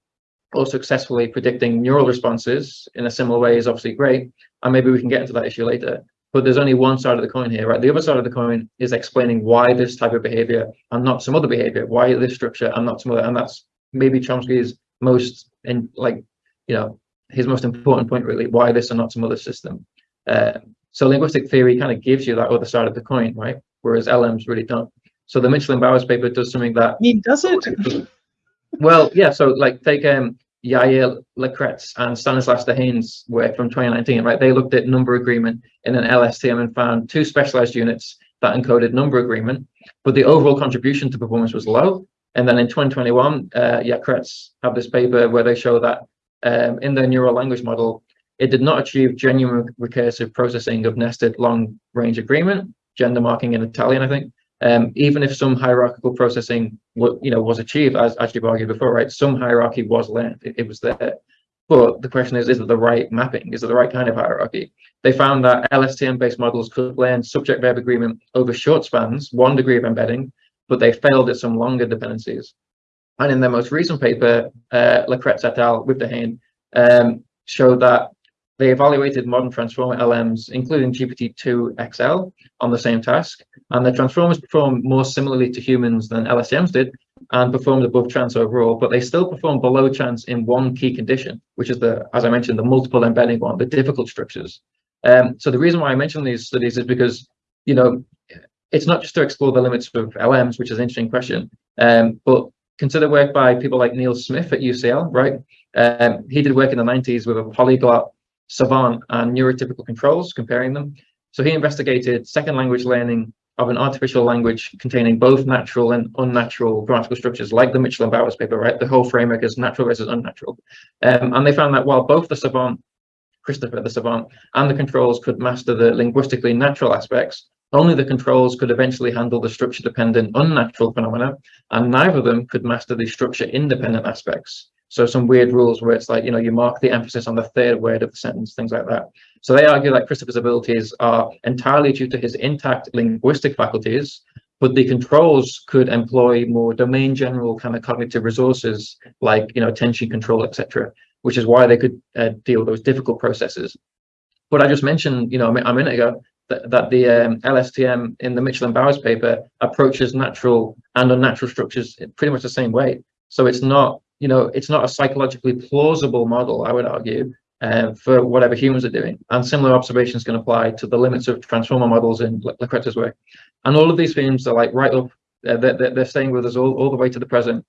or successfully predicting neural responses in a similar way is obviously great. And maybe we can get into that issue later. But there's only one side of the coin here, right? The other side of the coin is explaining why this type of behavior and not some other behavior, why this structure and not some other. And that's maybe Chomsky's most in like, you know, his most important point really, why this and not some other system. Uh, so linguistic theory kind of gives you that other side of the coin, right? Whereas LMs really don't. So the Mitchell and Bowers paper does something that I mean, does it? well, yeah. So like take um, Yair Lakretz and Stanislas Dehaene's work from 2019, right? They looked at number agreement in an LSTM and found two specialized units that encoded number agreement, but the overall contribution to performance was low. And then in 2021, uh, Lakretz have this paper where they show that um, in their neural language model, it did not achieve genuine recursive processing of nested long range agreement, gender marking in Italian, I think, um, even if some hierarchical processing you know, was achieved, as, as you've argued before, right? Some hierarchy was learned, it, it was there. But the question is, is it the right mapping? Is it the right kind of hierarchy? They found that LSTM-based models could learn subject-verb agreement over short spans, one degree of embedding, but they failed at some longer dependencies. And in their most recent paper, uh, Lakretz et al. with Dehaene um, showed that they evaluated modern transformer LMs, including GPT-2 XL, on the same task, and the transformers performed more similarly to humans than LSTMs did, and performed above chance overall, but they still performed below chance in one key condition, which is the, as I mentioned, the multiple embedding one, the difficult structures. Um, so the reason why I mention these studies is because, you know, it's not just to explore the limits of LMs, which is an interesting question, um, but consider work by people like Neil Smith at UCL, right? Um, he did work in the 90s with a polyglot savant and neurotypical controls, comparing them. So he investigated second language learning of an artificial language containing both natural and unnatural grammatical structures, like the Mitchell and Bowers paper, right? The whole framework is natural versus unnatural. Um, and they found that while both the savant, Christopher the savant, and the controls could master the linguistically natural aspects, only the controls could eventually handle the structure-dependent unnatural phenomena, and neither of them could master the structure-independent aspects. So some weird rules where it's like, you know, you mark the emphasis on the third word of the sentence, things like that. So they argue that Christopher's abilities are entirely due to his intact linguistic faculties, but the controls could employ more domain general kind of cognitive resources like, you know, attention control, etc., which is why they could uh, deal with those difficult processes. But I just mentioned, you know, a minute ago, that, that the um, LSTM in the Mitchell and Bowers paper approaches natural and unnatural structures pretty much the same way. So it's not you know, it's not a psychologically plausible model, I would argue, uh, for whatever humans are doing. And similar observations can apply to the limits of transformer models in Lakretz's work. And all of these themes are like right up, uh, they're, they're staying with us all, all the way to the present.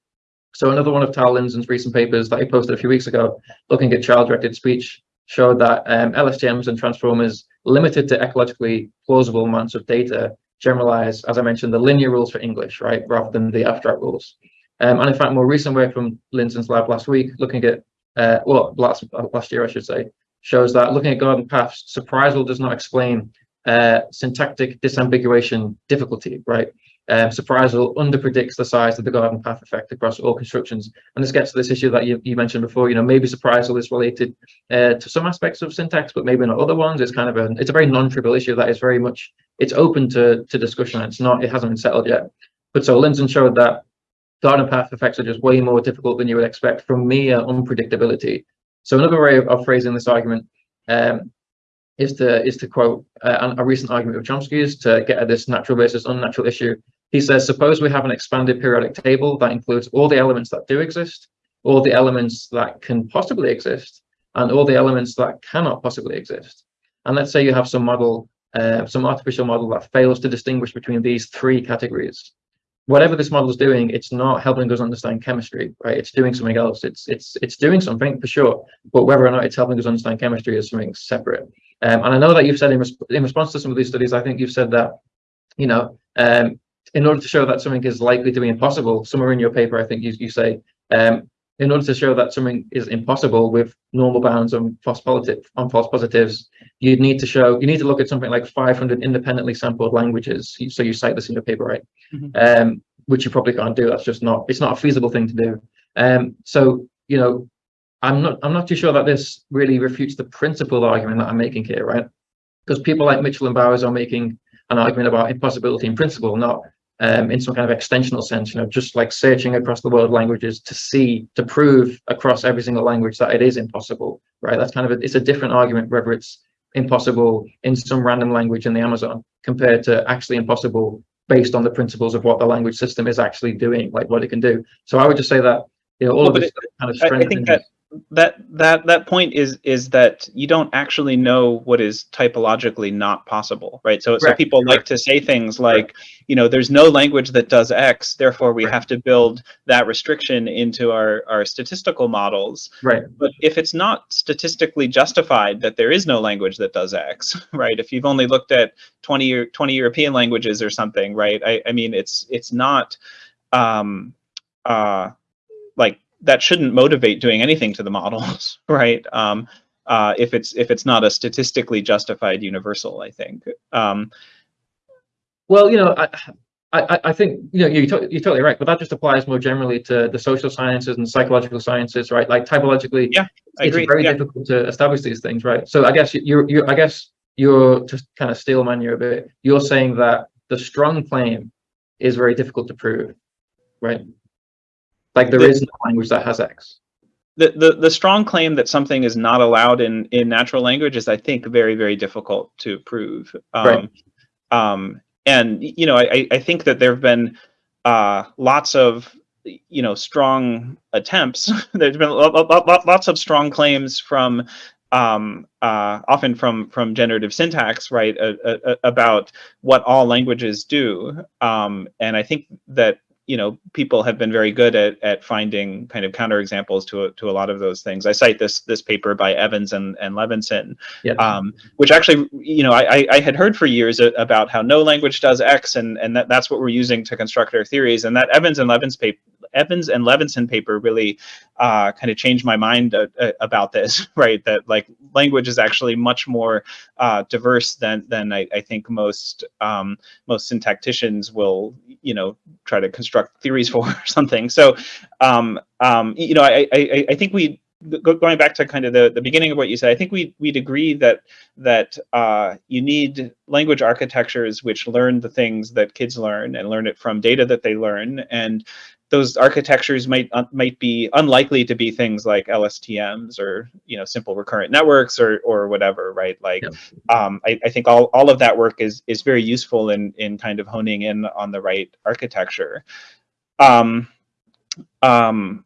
So another one of Tal Linzen's recent papers that he posted a few weeks ago, looking at child-directed speech, showed that um, LSTMs and transformers limited to ecologically plausible amounts of data generalize, as I mentioned, the linear rules for English, right, rather than the abstract rules. Um, and in fact, more recent work from Linzen's lab last week, looking at, uh, well, last, last year, I should say, shows that looking at garden paths, surprisal does not explain uh, syntactic disambiguation difficulty, right? Um, surprisal underpredicts the size of the garden path effect across all constructions. And this gets to this issue that you, you mentioned before, you know, maybe surprisal is related uh, to some aspects of syntax, but maybe not other ones. It's kind of a, it's a very non-trivial issue that is very much, it's open to, to discussion. It's not, it hasn't been settled yet. But so Linzen showed that garden path effects are just way more difficult than you would expect from mere unpredictability. So another way of, of phrasing this argument um, is to is to quote uh, a recent argument of Chomsky's to get at this natural versus unnatural issue. He says, suppose we have an expanded periodic table that includes all the elements that do exist, all the elements that can possibly exist, and all the elements that cannot possibly exist. And let's say you have some model, uh, some artificial model that fails to distinguish between these three categories whatever this model is doing, it's not helping us understand chemistry, right? It's doing something else. It's it's it's doing something for sure, but whether or not it's helping us understand chemistry is something separate. Um, and I know that you've said in, res in response to some of these studies, I think you've said that, you know, um, in order to show that something is likely to be impossible, somewhere in your paper, I think you you say um, in order to show that something is impossible with normal bounds on false positive on false positives, you'd need to show you need to look at something like 500 independently sampled languages. So you cite this in your paper, right? Mm -hmm. um, which you probably can't do. That's just not it's not a feasible thing to do. Um, so you know, I'm not I'm not too sure that this really refutes the principled argument that I'm making here, right? Because people like Mitchell and Bowers are making an argument about impossibility in principle, not um, in some kind of extensional sense, you know, just like searching across the world languages to see, to prove across every single language that it is impossible, right? That's kind of a, it's a different argument, whether it's impossible in some random language in the Amazon compared to actually impossible based on the principles of what the language system is actually doing, like what it can do. So I would just say that, you know, all well, of this it, kind of I, I think that that that that point is is that you don't actually know what is typologically not possible, right? So so people like to say things like, you know, there's no language that does X, therefore we have to build that restriction into our our statistical models. Right. But if it's not statistically justified that there is no language that does X, right? If you've only looked at 20 or 20 European languages or something, right? I I mean, it's it's not um uh like that shouldn't motivate doing anything to the models, right? Um, uh, if it's if it's not a statistically justified universal, I think. Um, well, you know, I, I, I think you know you're, you're totally right, but that just applies more generally to the social sciences and psychological sciences, right? Like typologically, yeah, I it's agree. very yeah. difficult to establish these things, right? So I guess you're you're I guess you're just kind of steelman you a bit. You're saying that the strong claim is very difficult to prove, right? Like there the, is no language that has X. The, the, the strong claim that something is not allowed in, in natural language is, I think, very, very difficult to prove. Um, right. Um, and, you know, I, I think that there have been uh, lots of, you know, strong attempts. There's been lots of strong claims from um, uh, often from from generative syntax, right, uh, uh, about what all languages do. Um, and I think that you know, people have been very good at, at finding kind of counterexamples to, a, to a lot of those things. I cite this this paper by Evans and, and Levinson, um, which actually, you know, I, I had heard for years about how no language does X, and, and that, that's what we're using to construct our theories. And that Evans and Levinson paper, Evans and Levinson paper really uh, kind of changed my mind uh, uh, about this, right? That like language is actually much more uh, diverse than than I, I think most um, most syntacticians will, you know, try to construct theories for or something. So, um, um, you know, I, I, I think we going back to kind of the, the beginning of what you said, I think we, we'd agree that that uh, you need language architectures which learn the things that kids learn and learn it from data that they learn. And those architectures might uh, might be unlikely to be things like LSTMs or you know simple recurrent networks or or whatever, right? Like yeah. um, I, I think all, all of that work is is very useful in in kind of honing in on the right architecture. Um, um,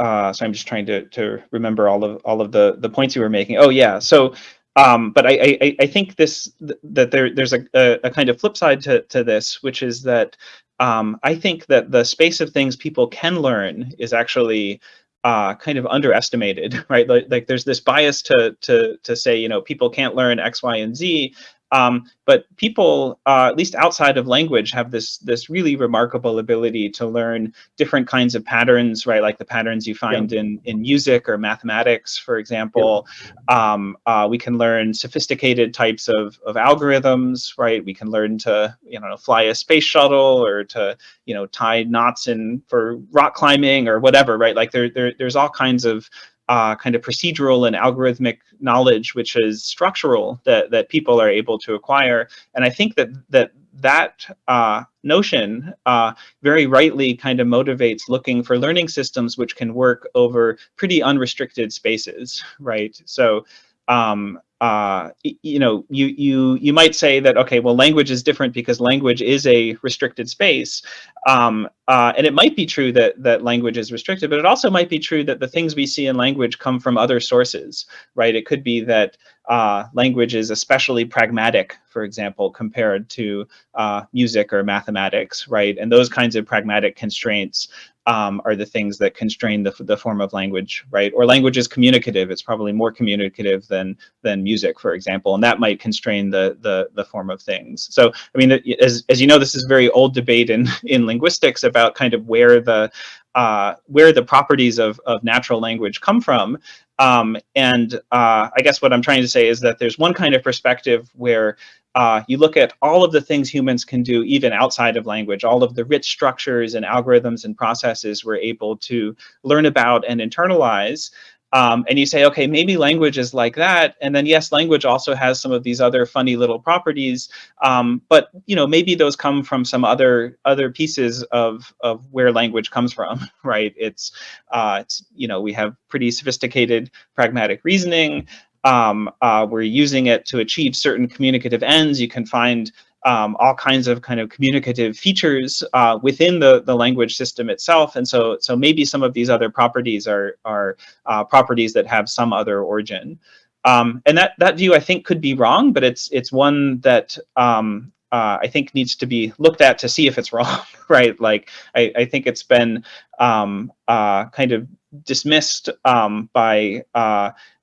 uh, so I'm just trying to to remember all of all of the the points you were making. Oh yeah, so um, but I, I, I think this that there there's a, a, a, kind of flip side to, to this, which is that um, I think that the space of things people can learn is actually uh, kind of underestimated, right? Like, like, there's this bias to to to say you know people can't learn X, Y, and Z, um, but people, uh, at least outside of language, have this this really remarkable ability to learn different kinds of patterns, right? Like the patterns you find yeah. in in music or mathematics, for example. Yeah. Um, uh, we can learn sophisticated types of of algorithms, right? We can learn to you know fly a space shuttle or to you know tie knots in for rock climbing or whatever, right? Like there, there there's all kinds of uh, kind of procedural and algorithmic knowledge, which is structural, that, that people are able to acquire. And I think that that that uh, notion uh, very rightly kind of motivates looking for learning systems which can work over pretty unrestricted spaces, right? So um, uh, you know, you you you might say that okay, well, language is different because language is a restricted space, um, uh, and it might be true that that language is restricted, but it also might be true that the things we see in language come from other sources, right? It could be that uh, language is especially pragmatic, for example, compared to uh, music or mathematics, right? And those kinds of pragmatic constraints um, are the things that constrain the, the form of language, right? Or language is communicative. It's probably more communicative than than music, for example, and that might constrain the the, the form of things. So, I mean, as, as you know, this is very old debate in, in linguistics about kind of where the uh, where the properties of, of natural language come from. Um, and uh, I guess what I'm trying to say is that there's one kind of perspective where uh, you look at all of the things humans can do even outside of language, all of the rich structures and algorithms and processes we're able to learn about and internalize. Um, and you say, okay, maybe language is like that. And then yes, language also has some of these other funny little properties. Um, but you know, maybe those come from some other other pieces of of where language comes from, right? It's, uh, it's you know, we have pretty sophisticated pragmatic reasoning um, uh, we're using it to achieve certain communicative ends. You can find um, all kinds of kind of communicative features uh, within the, the language system itself. And so, so maybe some of these other properties are, are uh, properties that have some other origin. Um, and that, that view I think could be wrong, but it's, it's one that um, uh, I think needs to be looked at to see if it's wrong, right? Like, I, I think it's been um, uh, kind of dismissed um, by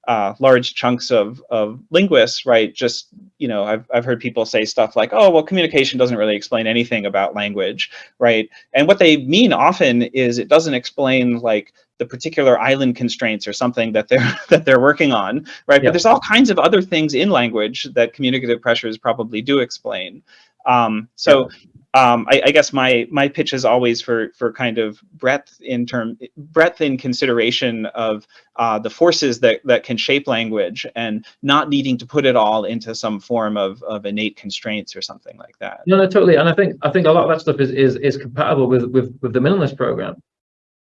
uh, large chunks of, of linguists, right? Just, you know, I've, I've heard people say stuff like, oh, well, communication doesn't really explain anything about language, right? And what they mean often is it doesn't explain like the particular island constraints or something that they're that they're working on, right? But there's all kinds of other things in language that communicative pressures probably do explain. Um, so um, I, I, guess my my pitch is always for for kind of breadth in term breadth in consideration of uh, the forces that that can shape language and not needing to put it all into some form of of innate constraints or something like that. No, no, totally. And I think I think a lot of that stuff is is is compatible with with with the minimalist program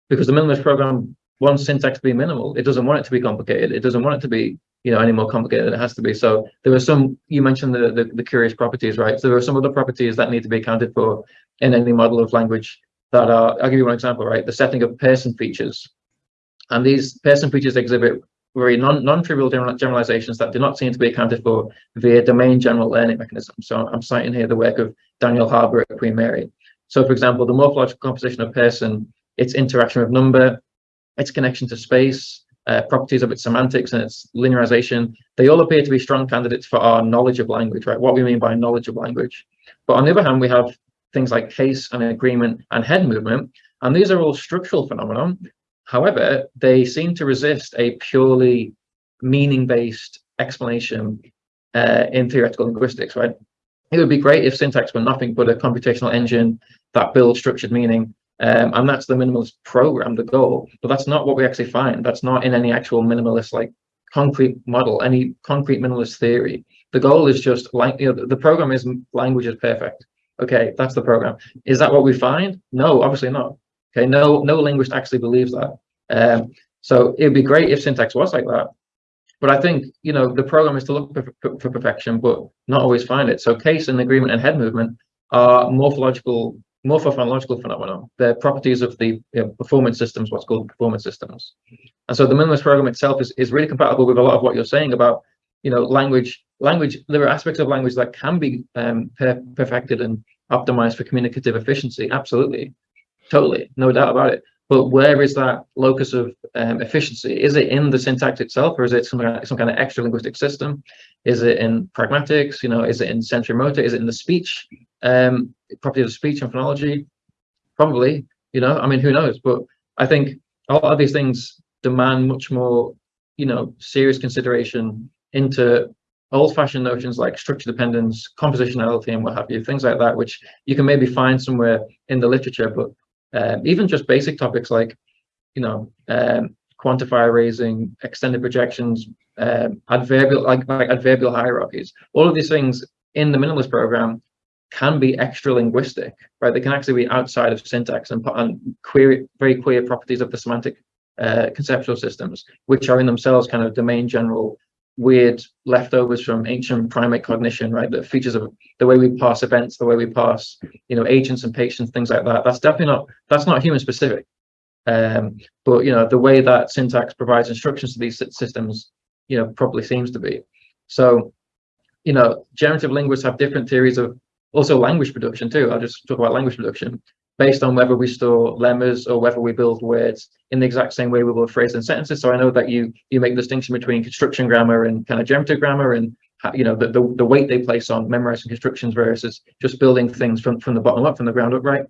because the minimalist program wants syntax to be minimal. It doesn't want it to be complicated. It doesn't want it to be you know any more complicated than it has to be. So there are some you mentioned the, the, the curious properties, right? So there are some other properties that need to be accounted for in any model of language that are. I'll give you one example, right? The setting of person features, and these person features exhibit very non non-trivial general, generalizations that do not seem to be accounted for via domain general learning mechanisms. So I'm citing here the work of Daniel Harbour at Queen Mary. So for example, the morphological composition of person, its interaction with number, its connection to space, uh, properties of its semantics and its linearization, they all appear to be strong candidates for our knowledge of language, right? What we mean by knowledge of language. But on the other hand, we have things like case and agreement and head movement, and these are all structural phenomena. However, they seem to resist a purely meaning-based explanation uh, in theoretical linguistics, right? It would be great if syntax were nothing but a computational engine that builds structured meaning um, and that's the minimalist program, the goal. But that's not what we actually find. That's not in any actual minimalist like concrete model, any concrete minimalist theory. The goal is just like you know, the program is language is perfect. Okay, that's the program. Is that what we find? No, obviously not. Okay, no, no linguist actually believes that. Um, so it'd be great if syntax was like that. But I think you know the program is to look for, for perfection, but not always find it. So case and agreement and head movement are morphological morphophonological phenomena. They're properties of the you know, performance systems, what's called performance systems. And so the minimalist program itself is, is really compatible with a lot of what you're saying about, you know, language. Language, there are aspects of language that can be um, per perfected and optimized for communicative efficiency. Absolutely. Totally. No doubt about it. But where is that locus of um, efficiency? Is it in the syntax itself, or is it some some kind of extra linguistic system? Is it in pragmatics? You know, is it in sensory motor? Is it in the speech um, property of speech and phonology? Probably. You know, I mean, who knows? But I think a lot of these things demand much more, you know, serious consideration into old-fashioned notions like structure dependence, compositionality, and what have you, things like that, which you can maybe find somewhere in the literature, but um, even just basic topics like, you know, um, quantifier raising, extended projections, um, adverbial like, like adverbial hierarchies. All of these things in the minimalist program can be extra linguistic, right? They can actually be outside of syntax and, and queer, very queer properties of the semantic uh, conceptual systems, which are in themselves kind of domain general weird leftovers from ancient primate cognition, right? The features of the way we pass events, the way we pass, you know, agents and patients, things like that. That's definitely not that's not human specific. Um, but you know, the way that syntax provides instructions to these systems, you know, probably seems to be. So, you know, generative linguists have different theories of also language production too. I'll just talk about language production based on whether we store lemmas or whether we build words in the exact same way we will phrase and sentences. So I know that you you make the distinction between construction grammar and kind of generative grammar and you know the, the, the weight they place on memorizing constructions versus just building things from, from the bottom up, from the ground up, right?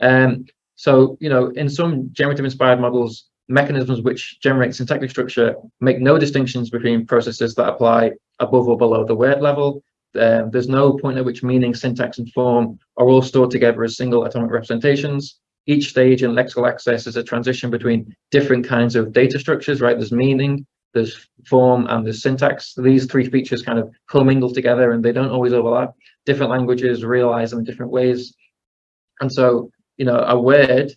Um, so, you know, in some generative inspired models, mechanisms which generate syntactic structure make no distinctions between processes that apply above or below the word level um, there's no point at which meaning, syntax, and form are all stored together as single atomic representations. Each stage in lexical access is a transition between different kinds of data structures, right? There's meaning, there's form, and there's syntax. These three features kind of commingle together and they don't always overlap. Different languages realize them in different ways. And so, you know, a word,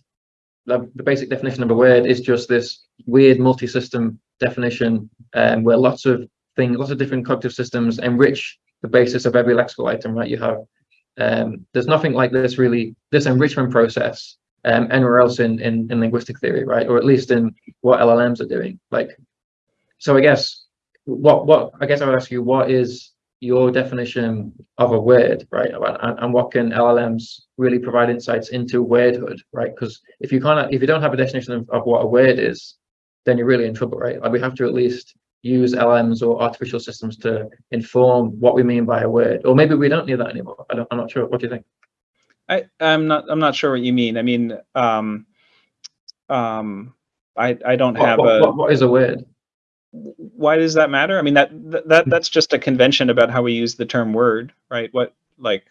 the, the basic definition of a word is just this weird multi-system definition um, where lots of things, lots of different cognitive systems enrich the basis of every lexical item, right? You have Um, there's nothing like this really, this enrichment process um, anywhere else in, in, in linguistic theory, right? Or at least in what LLMs are doing. Like, so I guess what what I guess I would ask you, what is your definition of a word, right? And, and what can LLMs really provide insights into wordhood, right? Because if you can't, if you don't have a definition of, of what a word is, then you're really in trouble, right? Like we have to at least use LMs or artificial systems to inform what we mean by a word, or maybe we don't need that anymore. I don't, I'm not sure. What do you think? I, I'm not. I'm not sure what you mean. I mean, um, um, I I don't have what, a. What, what is a word? Why does that matter? I mean, that that that's just a convention about how we use the term word, right? What like,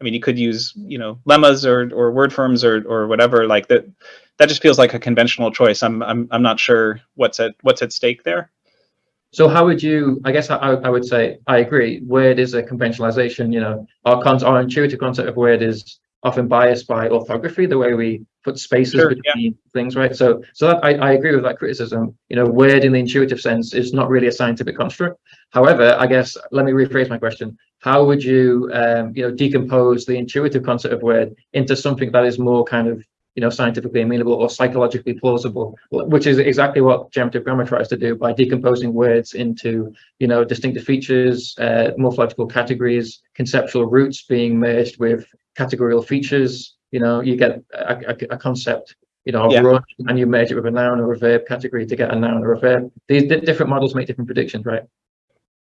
I mean, you could use you know lemmas or or word forms or or whatever like that. That just feels like a conventional choice. I'm I'm I'm not sure what's at what's at stake there. So how would you, I guess I, I would say, I agree, word is a conventionalization, you know, our, con our intuitive concept of word is often biased by orthography, the way we put spaces Sure, between yeah. things, right? So, so that, I, I agree with that criticism. You know, word in the intuitive sense is not really a scientific construct. However, I guess let me rephrase my question: How would you, um, you know, decompose the intuitive concept of word into something that is more kind of you know, scientifically amenable or psychologically plausible, which is exactly what generative grammar tries to do by decomposing words into, you know, distinctive features, uh, morphological categories, conceptual roots being merged with categorical features. You know, you get a, a, a concept, you know, Yeah. run, and you merge it with a noun or a verb category to get a noun or a verb. These di- different models make different predictions, right?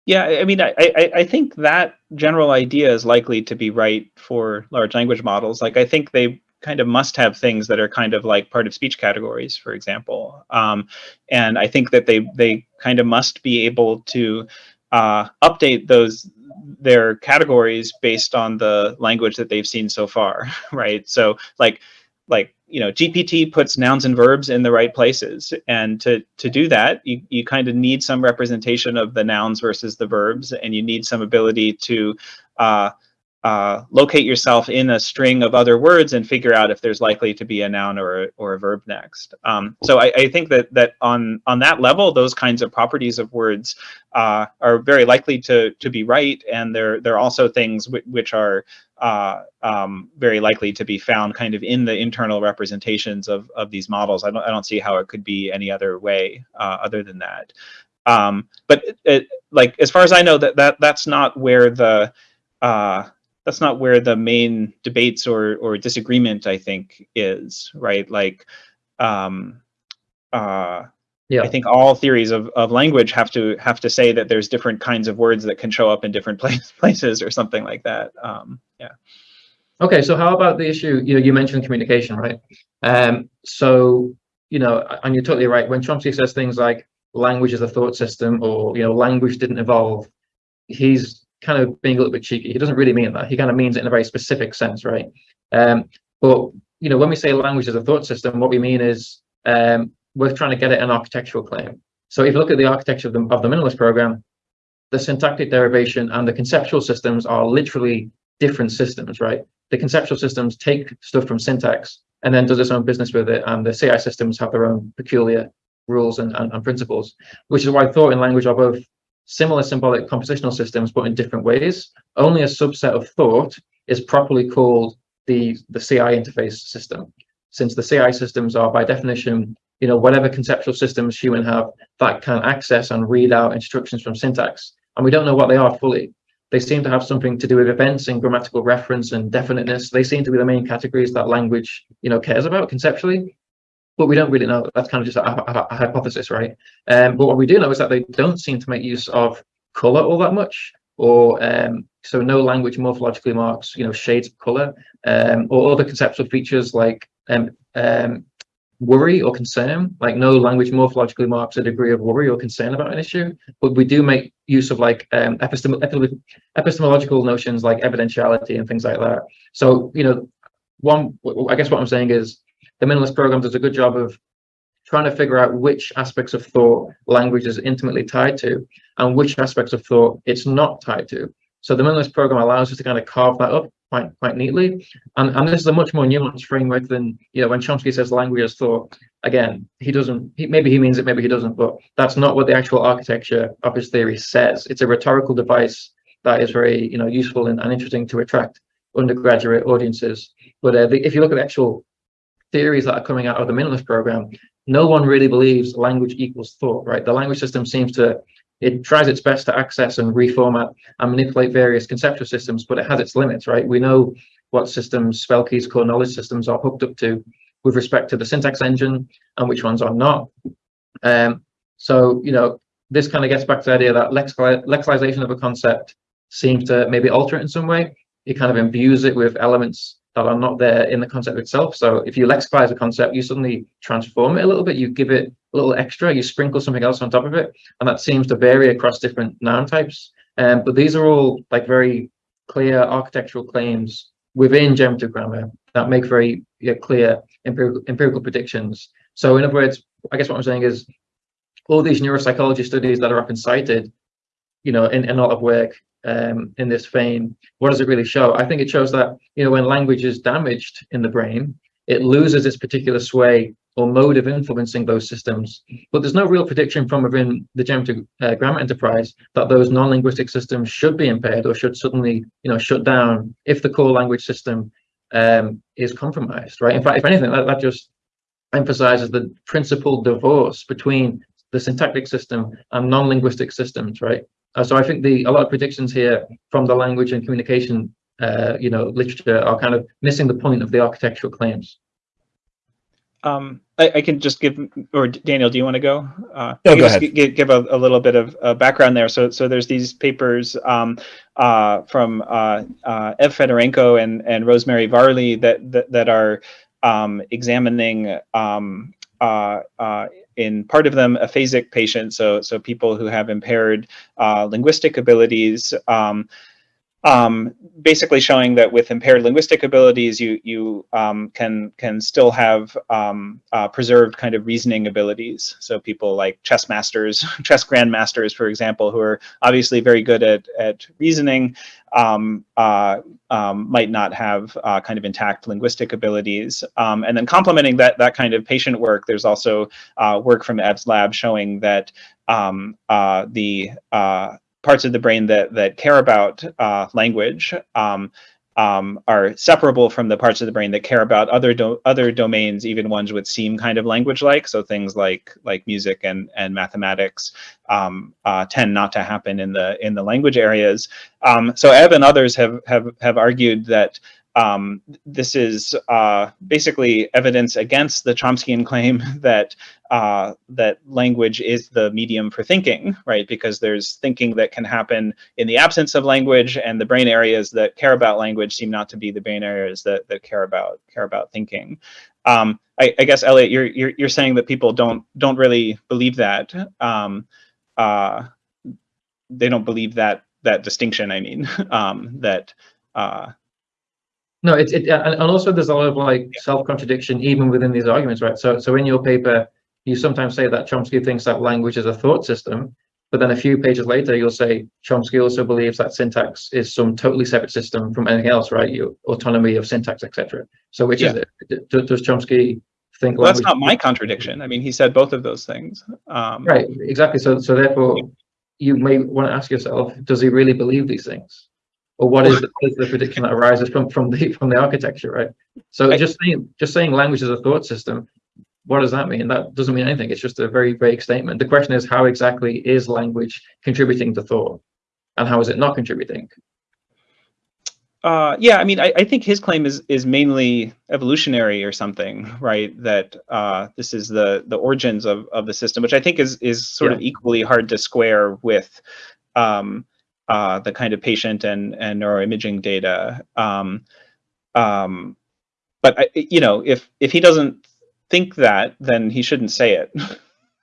Yeah, I I mean, I, I, I think that general idea is likely to be right for large language models. Like, I think they kind of must have things that are kind of like part of speech categories, for example. Um, and I think that they they kind of must be able to uh, update those their categories based on the language that they've seen so far, right? So like like you know gpt puts nouns and verbs in the right places and to to do that you, you kind of need some representation of the nouns versus the verbs and you need some ability to uh, uh, locate yourself in a string of other words and figure out if there's likely to be a noun or a, or a verb next. Um, so I, I think that that on on that level, those kinds of properties of words uh, are very likely to to be right, and they're they're also things which are uh, um, very likely to be found kind of in the internal representations of of these models. I don't I don't see how it could be any other way uh, other than that. Um, but it, it, like as far as I know, that that that's not where the uh, that's not where the main debates or or disagreement I think is right like um uh Yeah. I think all theories of, of language have to have to say that there's different kinds of words that can show up in different place, places or something like that. Um, yeah. Okay, so how about the issue, you know, you mentioned communication, right? Um, so, you know, and you're totally right. When Chomsky says things like language is a thought system or, you know, language didn't evolve, he's kind of being a little bit cheeky. He doesn't really mean that. He kind of means it in a very specific sense, right? Um, but, you know, when we say language is a thought system, what we mean is um, we're trying to get at an architectural claim. So if you look at the architecture of the, of the minimalist program, the syntactic derivation and the conceptual systems are literally different systems, right? The conceptual systems take stuff from syntax and then does its own business with it. And the CI systems have their own peculiar rules and, and, and principles, which is why thought and language are both similar symbolic compositional systems, but in different ways. Only a subset of thought is properly called the, the CI interface system, since the CI systems are by definition, you know, whatever conceptual systems human have that can access and read out instructions from syntax. And we don't know what they are fully. They seem to have something to do with events and grammatical reference and definiteness. They seem to be the main categories that language, you know, cares about conceptually. But we don't really know. That's kind of just a, a, a hypothesis, right? Um, but what we do know is that they don't seem to make use of color all that much, or um, so no language morphologically marks, you know, shades of color, um, or other conceptual features like um, um, worry or concern. Like no language morphologically marks a degree of worry or concern about an issue, but we do make use of like um, epistem epistemological notions like evidentiality and things like that. So you know, one I guess what I'm saying is the minimalist program does a good job of trying to figure out which aspects of thought language is intimately tied to and which aspects of thought it's not tied to. So the minimalist program allows us to kind of carve that up quite quite neatly. And, and this is a much more nuanced framework than, you know, when Chomsky says language is thought, again, he doesn't, he, maybe he means it, maybe he doesn't, but that's not what the actual architecture of his theory says. It's a rhetorical device that is very, you know, useful and, and interesting to attract undergraduate audiences. But uh, the, if you look at the actual theories that are coming out of the minimalist program, no one really believes language equals thought, right? The language system seems to, it tries its best to access and reformat and manipulate various conceptual systems, but it has its limits, right? We know what systems Spelke's, core knowledge systems are hooked up to with respect to the syntax engine and which ones are not. Um, so, you know, this kind of gets back to the idea that lexicalization of a concept seems to maybe alter it in some way. It kind of imbues it with elements that are not there in the concept itself. So if you lexicalize a concept, you suddenly transform it a little bit, you give it a little extra, you sprinkle something else on top of it, and that seems to vary across different noun types. Um, but these are all like very clear architectural claims within generative grammar that make very yeah, clear empirical, empirical predictions. So in other words, I guess what I'm saying is all these neuropsychology studies that are often cited, you know, in, in a lot of work um, in this vein, what does it really show? I think it shows that, you know, when language is damaged in the brain, it loses its particular sway or mode of influencing those systems. But there's no real prediction from within the generative uh, grammar enterprise that those non-linguistic systems should be impaired or should suddenly, you know, shut down if the core language system um, is compromised, right? In fact, if anything, that, that just emphasizes the principal divorce between the syntactic system and non-linguistic systems, right? Uh, so I think the a lot of predictions here from the language and communication, uh, you know, literature are kind of missing the point of the architectural claims. Um, I, I, can just give, or Daniel, do you want to go? Uh, no, go ahead. Give, give a, a, little bit of uh, background there. So, so there's these papers um, uh, from uh, uh, Ev Fedorenko and and Rosemary Varley that that, that are um, examining um, uh, uh, in part of them aphasic patients, so so people who have impaired uh, linguistic abilities, um, um, basically showing that with impaired linguistic abilities, you you um, can can still have um, uh, preserved kind of reasoning abilities. So people like chess masters, chess grandmasters, for example, who are obviously very good at at reasoning, um, uh, um, might not have uh, kind of intact linguistic abilities. Um, and then complementing that that kind of patient work, there's also uh, work from Ev's lab showing that uh, the uh, parts of the brain that that care about uh, language um, um, are separable from the parts of the brain that care about other do other domains, even ones which seem kind of language-like. So things like like music and and mathematics um, uh, tend not to happen in the in the language areas. Um, so Ev and others have have have argued that um, this is uh, basically evidence against the Chomskyan claim that uh, that language is the medium for thinking, right? Because there's thinking that can happen in the absence of language, and the brain areas that care about language seem not to be the brain areas that that care about care about thinking. Um, I, I, guess Elliot, you're, you're you're saying that people don't don't really believe that. Um, uh, they don't believe that that distinction. I mean, um, that uh, no, it's it, and also there's a lot of like self-contradiction even within these arguments, right? So, so in your paper, you sometimes say that Chomsky thinks that language is a thought system, but then a few pages later, you'll say Chomsky also believes that syntax is some totally separate system from anything else, right? Your autonomy of syntax, etc. So, which yeah. is it? Does Chomsky think? Well, that's not my contradiction. I mean, he said both of those things. Um, right. Exactly. So, so therefore, you may want to ask yourself: Does he really believe these things? Or what is, the, what is the prediction that arises from from the from the architecture, right? So just saying just saying language is a thought system, what does that mean? That doesn't mean anything. It's just a very vague statement. The question is how exactly is language contributing to thought, and how is it not contributing? Uh, yeah, I mean, I, I, think his claim is is mainly evolutionary or something, right? That uh, this is the the origins of of the system, which I think is is sort yeah. of equally hard to square with um, uh, the kind of patient and, and neuroimaging data. Um, um, but I, you know, if if he doesn't think that, then he shouldn't say it,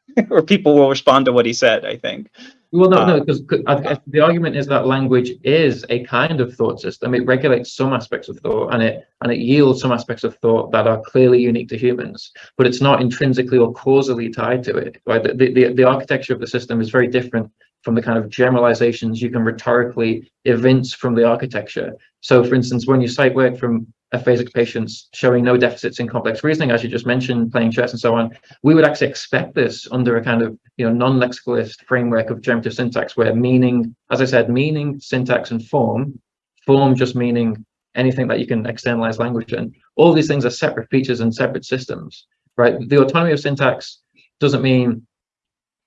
or people will respond to what he said. I think. Well, no, no, because the argument is that language is a kind of thought system. It regulates some aspects of thought, and it and it yields some aspects of thought that are clearly unique to humans. But it's not intrinsically or causally tied to it. Right? The the, the architecture of the system is very different from the kind of generalizations you can rhetorically evince from the architecture. So for instance, when you cite work from aphasic patients showing no deficits in complex reasoning, as you just mentioned, playing chess and so on, we would actually expect this under a kind of you know non-lexicalist framework of generative syntax where meaning, as I said, meaning, syntax, and form, form just meaning anything that you can externalize language in. All these things are separate features and separate systems, right? The autonomy of syntax doesn't mean,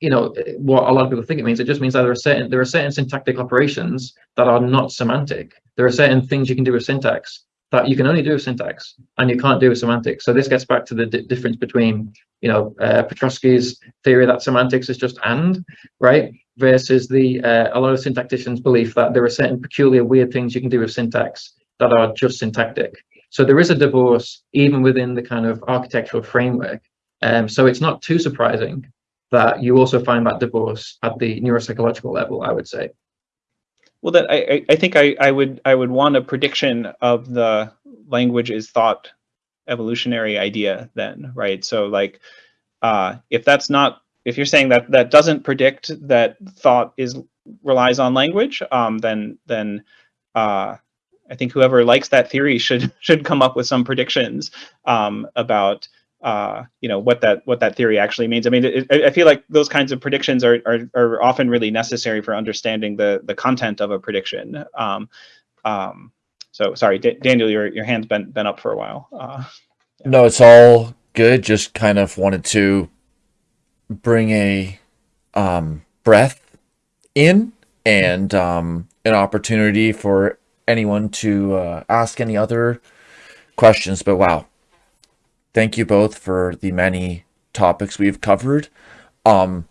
you know, what a lot of people think it means. It just means that there are certain there are certain syntactic operations that are not semantic. There are certain things you can do with syntax that you can only do with syntax and you can't do with semantics. So this gets back to the difference between, you know, uh, Pietroski's theory that semantics is just and, right? Versus the uh, a lot of syntacticians' belief that there are certain peculiar weird things you can do with syntax that are just syntactic. So there is a divorce even within the kind of architectural framework. Um, so it's not too surprising that you also find that divorce at the neuropsychological level, I would say. Well, that I, I think I, I would I would want a prediction of the language is thought evolutionary idea then, right? So like uh, if that's not if you're saying that that doesn't predict that thought is relies on language, um, then then uh, I think whoever likes that theory should should come up with some predictions um, about uh, you know what that what that theory actually means. I mean, it, I feel like those kinds of predictions are, are, are often really necessary for understanding the the content of a prediction. Um, um, so sorry, D Daniel, your your hand's been been up for a while. Uh, yeah. No, it's all good. Just kind of wanted to bring a um, breath in and um, an opportunity for anyone to uh, ask any other questions. But wow, thank you both for the many topics we've covered. Um,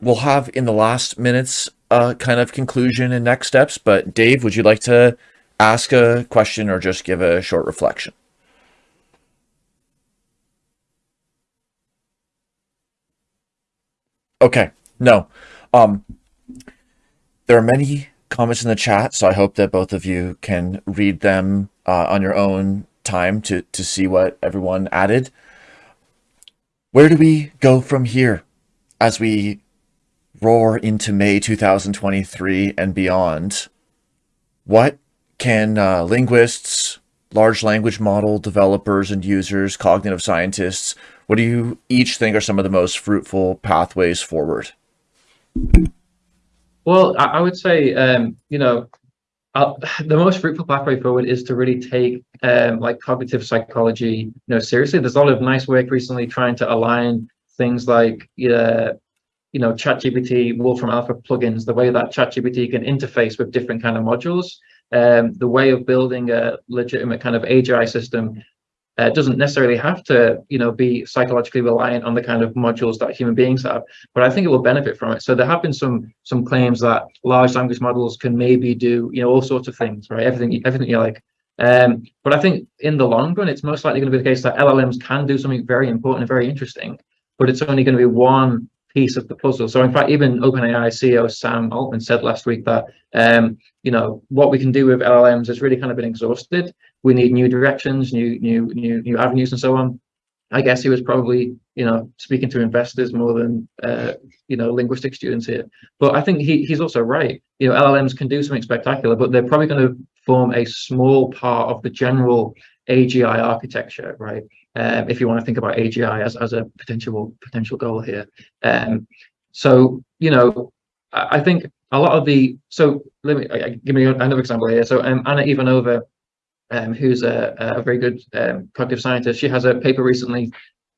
we'll have in the last minutes uh, kind of conclusion and next steps, but Dave, would you like to ask a question or just give a short reflection? Okay, no. Um, there are many comments in the chat, so I hope that both of you can read them uh, on your own time to, to see what everyone added. Where do we go from here as we roar into May 2023 and beyond? What can uh, linguists, large language model developers and users, cognitive scientists, what do you each think are some of the most fruitful pathways forward? Well, I would say, um, you know, uh, the most fruitful pathway forward is to really take um, like cognitive psychology, you know, seriously. There's a lot of nice work recently trying to align things like, uh, you know, ChatGPT, Wolfram Alpha plugins, the way that ChatGPT can interface with different kind of modules, um, the way of building a legitimate kind of AGI system uh, doesn't necessarily have to, you know, be psychologically reliant on the kind of modules that human beings have, but I think it will benefit from it. So there have been some some claims that large language models can maybe do, you know, all sorts of things, right? Everything, everything you like. Um, but I think in the long run, it's most likely going to be the case that LLMs can do something very important and very interesting, but it's only going to be one piece of the puzzle. So in fact, even OpenAI CEO Sam Altman said last week that um, you know what we can do with LLMs has really kind of been exhausted. We need new directions, new new new new avenues, and so on. I guess he was probably you know speaking to investors more than uh, you know linguistic students here. But I think he he's also right. You know LLMs can do something spectacular, but they're probably going to form a small part of the general AGI architecture, right? um, if you want to think about AGI as, as a potential potential goal here. Um, so, you know, I, I, think a lot of the, so let me uh, give me another example here. So um, Anna Ivanova, um, who's a, a very good um, cognitive scientist, she has a paper recently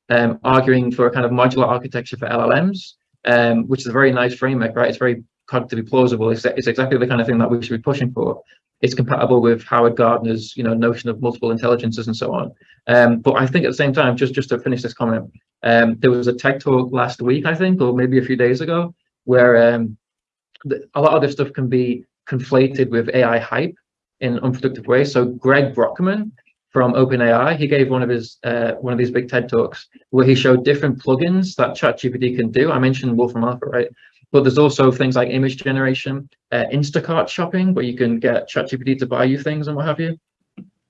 um, arguing for a kind of modular architecture for LLMs, um, which is a very nice framework, right? It's very cognitively plausible. It's, it's exactly the kind of thing that we should be pushing for it's compatible with Howard Gardner's you know notion of multiple intelligences and so on. Um, but I think at the same time, just just to finish this comment, um, there was a TED talk last week, I think, or maybe a few days ago, where the, a lot of this stuff can be conflated with AI hype in unproductive ways. So Greg Brockman from OpenAI, he gave one of his uh, one of these big TED talks where he showed different plugins that ChatGPT can do. I mentioned Wolfram Alpha, right? But there's also things like image generation, uh, Instacart shopping, where you can get ChatGPT to buy you things and what have you.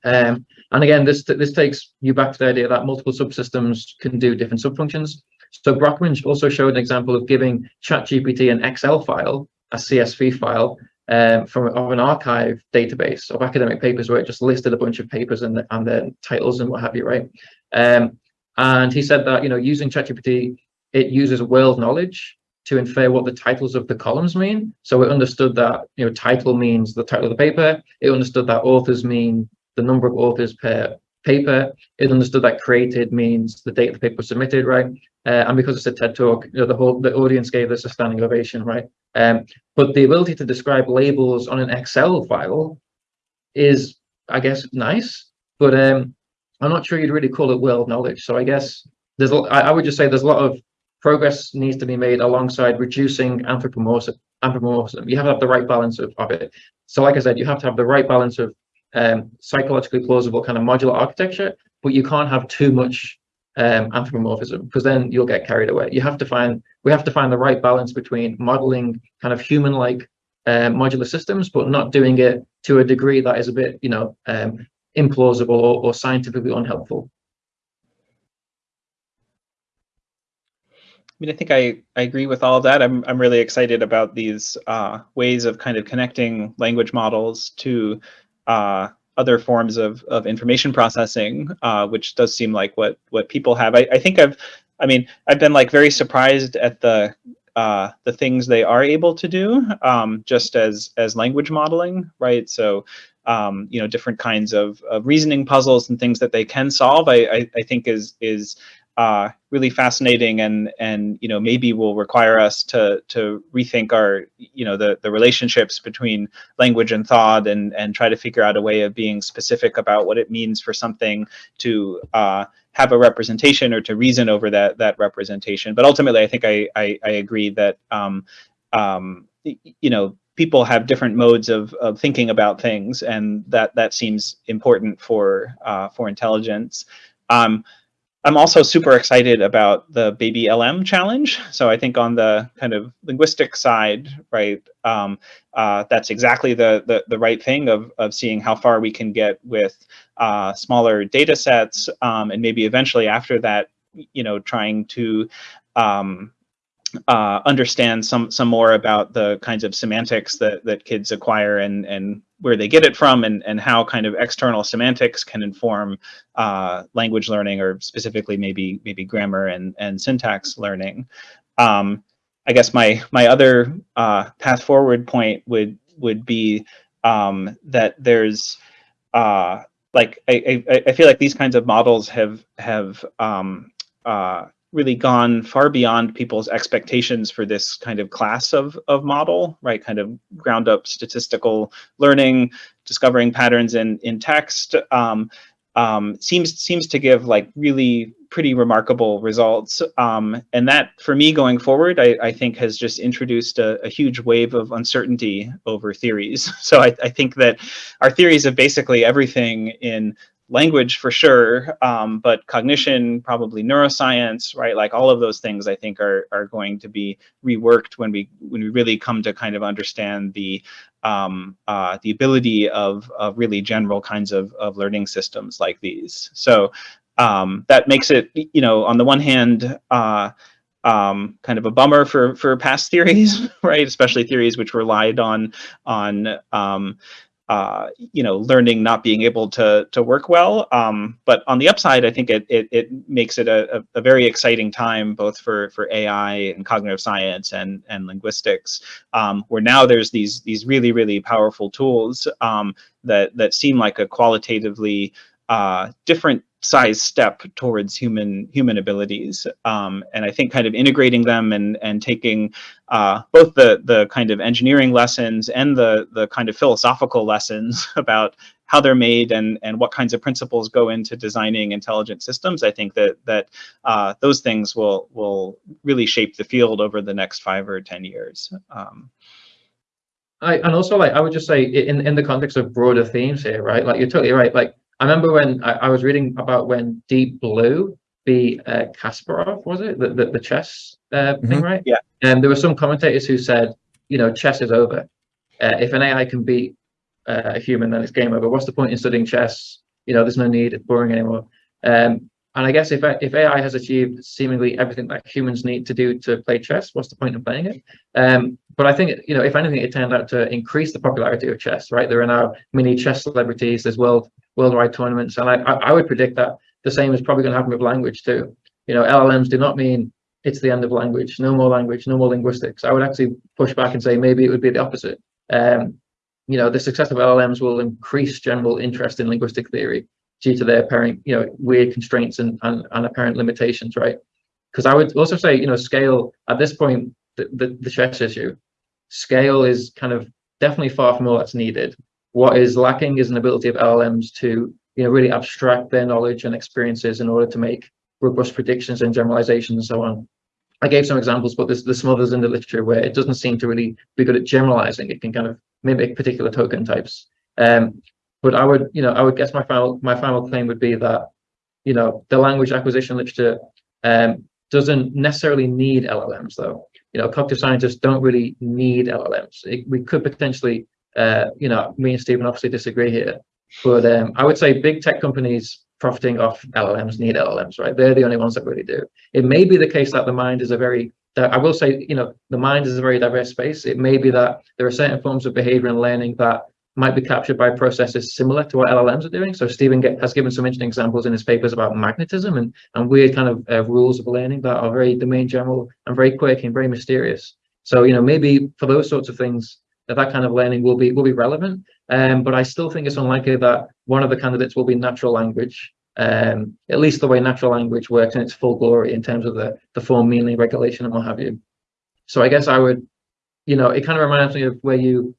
Um, and again, this this takes you back to the idea that multiple subsystems can do different subfunctions. So Brockman also showed an example of giving ChatGPT an Excel file, a CSV file, um, from of an arXiv database of academic papers where it just listed a bunch of papers and, and their titles and what have you, right? Um, and he said that, you know, using ChatGPT, it uses world knowledge to infer what the titles of the columns mean. So it understood that you know title means the title of the paper. It understood that authors mean the number of authors per paper. It understood that created means the date the paper was submitted, right? Uh, and because it's a TED talk, you know, the whole the audience gave this a standing ovation, right? Um, but the ability to describe labels on an Excel file is, I guess, nice, but um, I'm not sure you'd really call it world knowledge. So I guess there's, I, would just say there's a lot of progress needs to be made alongside reducing anthropomorphism. anthropomorphism. You have to have the right balance of, of it. So like I said, you have to have the right balance of um, psychologically plausible kind of modular architecture, but you can't have too much um, anthropomorphism because then you'll get carried away. You have to find, we have to find the right balance between modeling kind of human-like uh, modular systems, but not doing it to a degree that is a bit, you know, um, implausible or, or scientifically unhelpful. I mean, I think I, I agree with all of that. I'm, I'm really excited about these uh, ways of kind of connecting language models to uh, other forms of, of information processing, uh, which does seem like what, what people have. I, I think I've, I mean, I've been like very surprised at the uh, the things they are able to do um, just as as language modeling, right? So um, you know, different kinds of, of reasoning puzzles and things that they can solve, I, I, I think is is uh, really fascinating and and you know maybe will require us to to rethink our you know the the relationships between language and thought and and try to figure out a way of being specific about what it means for something to uh, have a representation or to reason over that that representation. But ultimately, I think I I, I agree that um, um, you know people have different modes of, of thinking about things, and that that seems important for uh, for intelligence. Um, I'm also super excited about the Baby LM challenge. So I think on the kind of linguistic side, right, um, uh, that's exactly the, the, the right thing of of seeing how far we can get with uh, smaller data sets, um, and maybe eventually after that, you know, trying to um, uh, understand some some more about the kinds of semantics that that kids acquire and and where they get it from and and how kind of external semantics can inform uh, language learning or specifically maybe maybe grammar and and syntax learning. Um, I guess my my other uh, path forward point would would be um, that there's uh, like I, I, I feel like these kinds of models have have um, uh, really gone far beyond people's expectations for this kind of class of, of model, right? Kind of ground up statistical learning, discovering patterns in, in text, um, um, seems seems to give like really pretty remarkable results. Um, and that, for me going forward, I, I think has just introduced a, a, huge wave of uncertainty over theories. So I, I, think that our theories of basically everything in language for sure, um, but cognition, probably neuroscience, right? Like all of those things I think are, are going to be reworked when we when we really come to kind of understand the um, uh, the ability of, of really general kinds of, of learning systems like these. So um, that makes it, you know, on the one hand, uh, um, kind of a bummer for for past theories, right? Especially theories which relied on on um, uh, you know, learning not being able to to work well. Um, but on the upside, I think it it, it makes it a, a, very exciting time both for for AI and cognitive science and and linguistics, um, where now there's these these really really powerful tools um, that that seem like a qualitatively uh, different size step towards human human abilities um, and I think kind of integrating them and and taking uh, both the the kind of engineering lessons and the the kind of philosophical lessons about how they're made and and what kinds of principles go into designing intelligent systems I think that that uh, those things will will really shape the field over the next five or ten years um, I, and also like I would just say in in the context of broader themes here right? Like you're totally right. Like I remember when I, I was reading about when Deep Blue beat uh, Kasparov, was it the the, the chess uh, mm -hmm. thing, right? Yeah. And there were some commentators who said, you know, chess is over. Uh, if an AI can beat uh, a human, then it's game over. What's the point in studying chess? You know, there's no need. It's boring anymore. Um, and I guess if if AI has achieved seemingly everything that humans need to do to play chess, what's the point of playing it? Um, but I think you know, if anything, it turned out to increase the popularity of chess. Right? There are now mini chess celebrities. There's world worldwide tournaments. And I, I would predict that the same is probably going to happen with language too. You know, LLMs do not mean it's the end of language, no more language, no more linguistics. I would actually push back and say maybe it would be the opposite. Um, you know, the success of LLMs will increase general interest in linguistic theory due to their apparent, you know, weird constraints and, and, and apparent limitations, right? Because I would also say, you know, scale at this point, the, the, the chess issue, scale is kind of definitely far from all that's needed. What is lacking is an ability of LLMs to, you know, really abstract their knowledge and experiences in order to make robust predictions and generalizations and so on. I gave some examples, but there's, there's some others in the literature where it doesn't seem to really be good at generalizing. It can kind of mimic particular token types. Um, but I would, you know, I would guess my final my final claim would be that, you know, the language acquisition literature um, doesn't necessarily need LLMs though. You know, cognitive scientists don't really need LLMs. It, we could potentially, uh, you know, me and Stephen obviously disagree here, but um, I would say big tech companies profiting off LLMs need LLMs, right? They're the only ones that really do. It may be the case that the mind is a very, I will say, you know, the mind is a very diverse space. It may be that there are certain forms of behavior and learning that might be captured by processes similar to what LLMs are doing. So Stephen get, has given some interesting examples in his papers about magnetism and, and weird kind of uh, rules of learning that are very domain general and very quirky and very mysterious. So, you know, maybe for those sorts of things, that that kind of learning will be will be relevant. Um, but I still think it's unlikely that one of the candidates will be natural language, um, at least the way natural language works in its full glory in terms of the, the form, meaning, regulation, and what have you. So I guess I would, you know, it kind of reminds me of where you,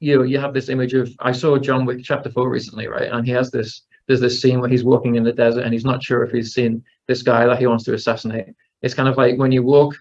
you know, you have this image of, I saw John Wick chapter four recently, right? And he has this, there's this scene where he's walking in the desert and he's not sure if he's seen this guy that he wants to assassinate. It's kind of like when you walk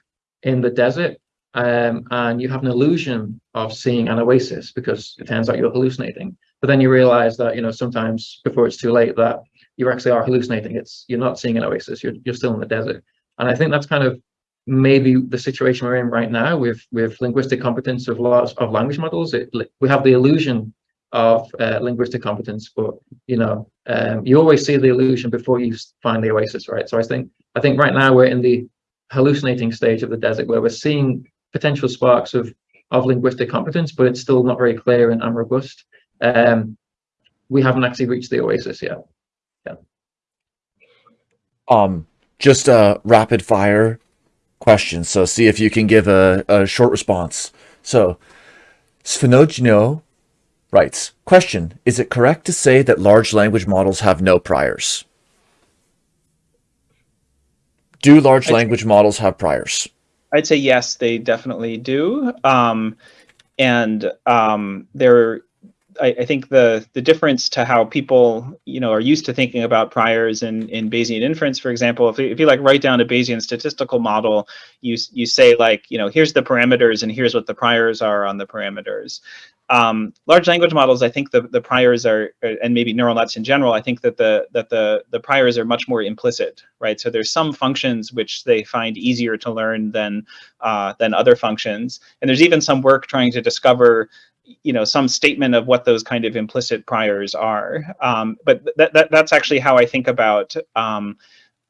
in the desert um, and you have an illusion of seeing an oasis because it turns out you're hallucinating. But then you realize that, you know, sometimes before it's too late that you actually are hallucinating. It's you're not seeing an oasis, you're, you're still in the desert. And I think that's kind of maybe the situation we're in right now with, with linguistic competence of lots of language models. It, we have the illusion of uh, linguistic competence, but you know, um, you always see the illusion before you find the oasis, right? So I think I think right now we're in the hallucinating stage of the desert where we're seeing potential sparks of of linguistic competence, but it's still not very clear and, and robust. Um, we haven't actually reached the oasis yet. Yeah. Um, just a rapid fire question. So see if you can give a, a short response. So Svenogino writes, question, is it correct to say that large language models have no priors? Do large language models have priors? I'd say yes, they definitely do. Um, and um, there, I, I, think the the difference to how people you know are used to thinking about priors in in Bayesian inference, for example, if, if you like write down a Bayesian statistical model, you you say like you know here's the parameters and here's what the priors are on the parameters. Um, large language models, I think the, the priors are, and maybe neural nets in general, I think that the that the the priors are much more implicit, right? So there's some functions which they find easier to learn than uh, than other functions, and there's even some work trying to discover you know some statement of what those kind of implicit priors are. Um, but that, that that's actually how I think about um,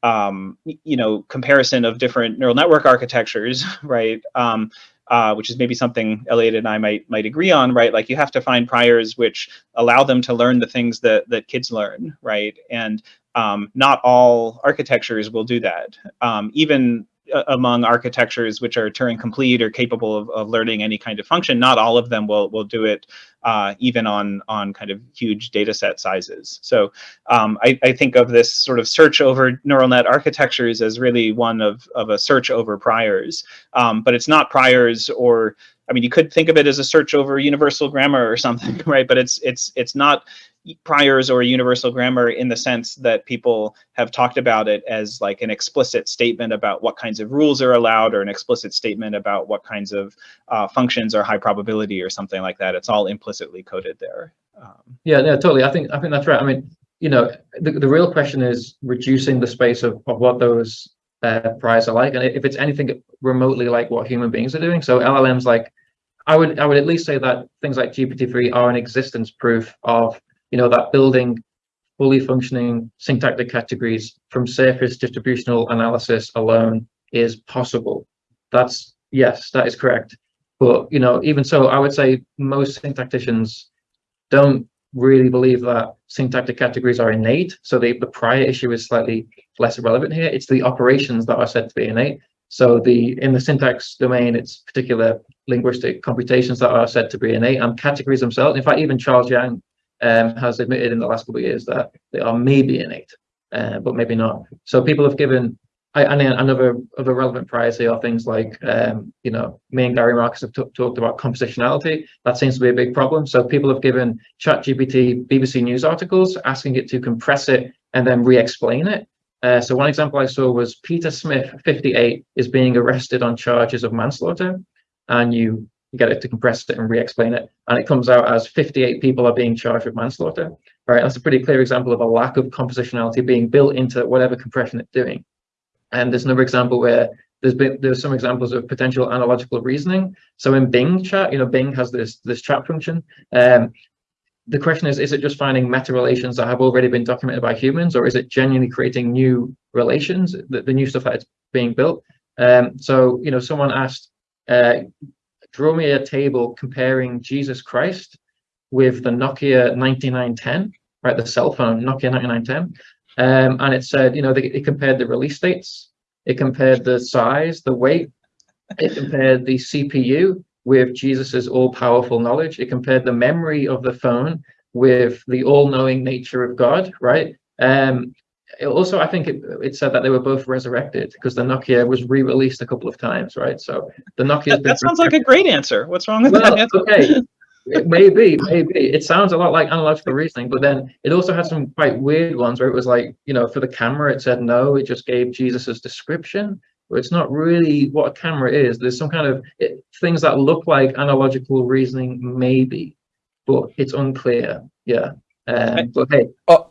um, you know comparison of different neural network architectures, right? Um, uh, which is maybe something Elliot and I might might agree on, right? Like you have to find priors which allow them to learn the things that that kids learn, right? And um, not all architectures will do that. Um, even among architectures which are Turing complete or capable of, of learning any kind of function, not all of them will will do it uh, even on on kind of huge data set sizes. So um, I, I, think of this sort of search over neural net architectures as really one of, of a search over priors, um, but it's not priors or I mean, you could think of it as a search over universal grammar or something, right? But it's it's it's not priors or universal grammar in the sense that people have talked about it as like an explicit statement about what kinds of rules are allowed or an explicit statement about what kinds of uh, functions are high probability or something like that. It's all implicitly coded there. Um, yeah, yeah, totally. I think I think that's right. I mean, you know, the, the real question is reducing the space of, of what those uh, priors are like. And if it's anything remotely like what human beings are doing, so LLMs like, I would I would at least say that things like GPT-3 are an existence proof of you know, that building fully functioning syntactic categories from surface distributional analysis alone is possible. That's, yes, that is correct. But, you know, even so, I would say most syntacticians don't really believe that syntactic categories are innate. So the, the prior issue is slightly less relevant here. It's the operations that are said to be innate. So the in the syntax domain, it's particular linguistic computations that are said to be innate and categories themselves. In fact, even Charles Yang um, has admitted in the last couple of years that they are maybe innate, uh, but maybe not. So people have given, I, and another other relevant priority are things like, um, you know, me and Gary Marcus have talked about compositionality. That seems to be a big problem. So people have given ChatGPT BBC News articles, asking it to compress it and then re-explain it. Uh, so one example I saw was Peter Smith, 58, is being arrested on charges of manslaughter, and you get it to compress it and re-explain it, and it comes out as 58 people are being charged with manslaughter. Right, that's a pretty clear example of a lack of compositionality being built into whatever compression it's doing. And there's another example where there's been there's some examples of potential analogical reasoning. So in Bing chat, you know, Bing has this this chat function. Um, the question is, is it just finding meta relations that have already been documented by humans, or is it genuinely creating new relations, the, the new stuff that it's being built? Um, so, you know, someone asked, uh, draw me a table comparing Jesus Christ with the Nokia 9910, right, the cell phone, Nokia 9910. Um, and it said, you know, they, it compared the release dates, it compared the size, the weight, it compared the CPU, with Jesus's all-powerful knowledge. It compared the memory of the phone with the all-knowing nature of God, right? Um, also, I think it, it said that they were both resurrected because the Nokia was re-released a couple of times, right? So the Nokia. That, that sounds like a great answer. What's wrong with well, that? okay, maybe, maybe it sounds a lot like analogical reasoning, but then it also had some quite weird ones where it was like, you know, for the camera, it said no, it just gave Jesus's description it's not really what a camera is. There's some kind of it, things that look like analogical reasoning, maybe, but it's unclear. Yeah. Um, but hey. Oh.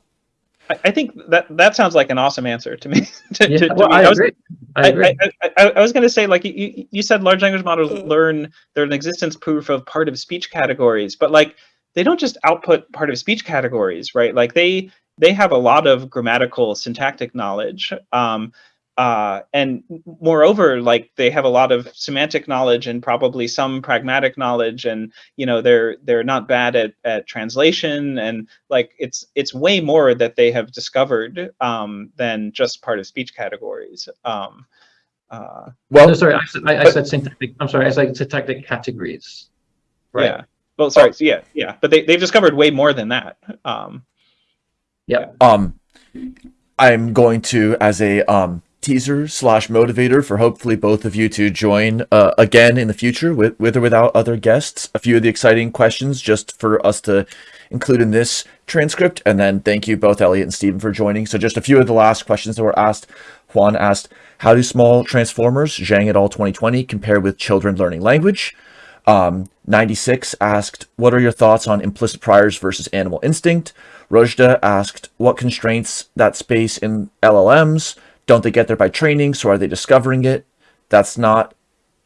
I think that that sounds like an awesome answer to me. to, yeah, to, to well, me. I, I, was, agree. I, agree. I, I, I was going to say, like you, you said, large language models learn they're an existence proof of part of speech categories, but like they don't just output part of speech categories, right? Like they they have a lot of grammatical syntactic knowledge. Um, uh, and moreover, like they have a lot of semantic knowledge and probably some pragmatic knowledge, and you know they're they're not bad at, at translation, and like it's it's way more that they have discovered um, than just part of speech categories. Um, uh, well, no, sorry, I, said, I, I said syntactic. I'm sorry, I said syntactic categories. Right. Yeah. Well, sorry. So yeah, yeah, but they they've discovered way more than that. Um, yeah. Um, I'm going to as a um teaser slash motivator for hopefully both of you to join uh, again in the future with, with or without other guests. A few of the exciting questions just for us to include in this transcript. And then thank you both Elliot and Stephen for joining. So just a few of the last questions that were asked. Juan asked, how do small transformers, Zhang et al. 2020, compare with children learning language? Um, 96 asked, what are your thoughts on implicit priors versus animal instinct? Rojda asked, what constraints that space in LLMs? Don't they get there by training? So are they discovering it? That's not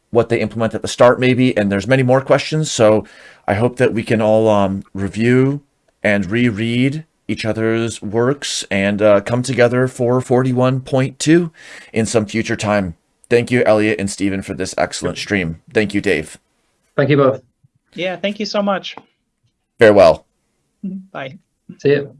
what they implement at the start, maybe. And there's many more questions. So I hope that we can all um, review and reread each other's works and uh, come together for 41.2 in some future time. Thank you, Elliot and Stephen, for this excellent stream. Thank you, Dave. Thank you both. Yeah, thank you so much. Farewell. Bye. See you.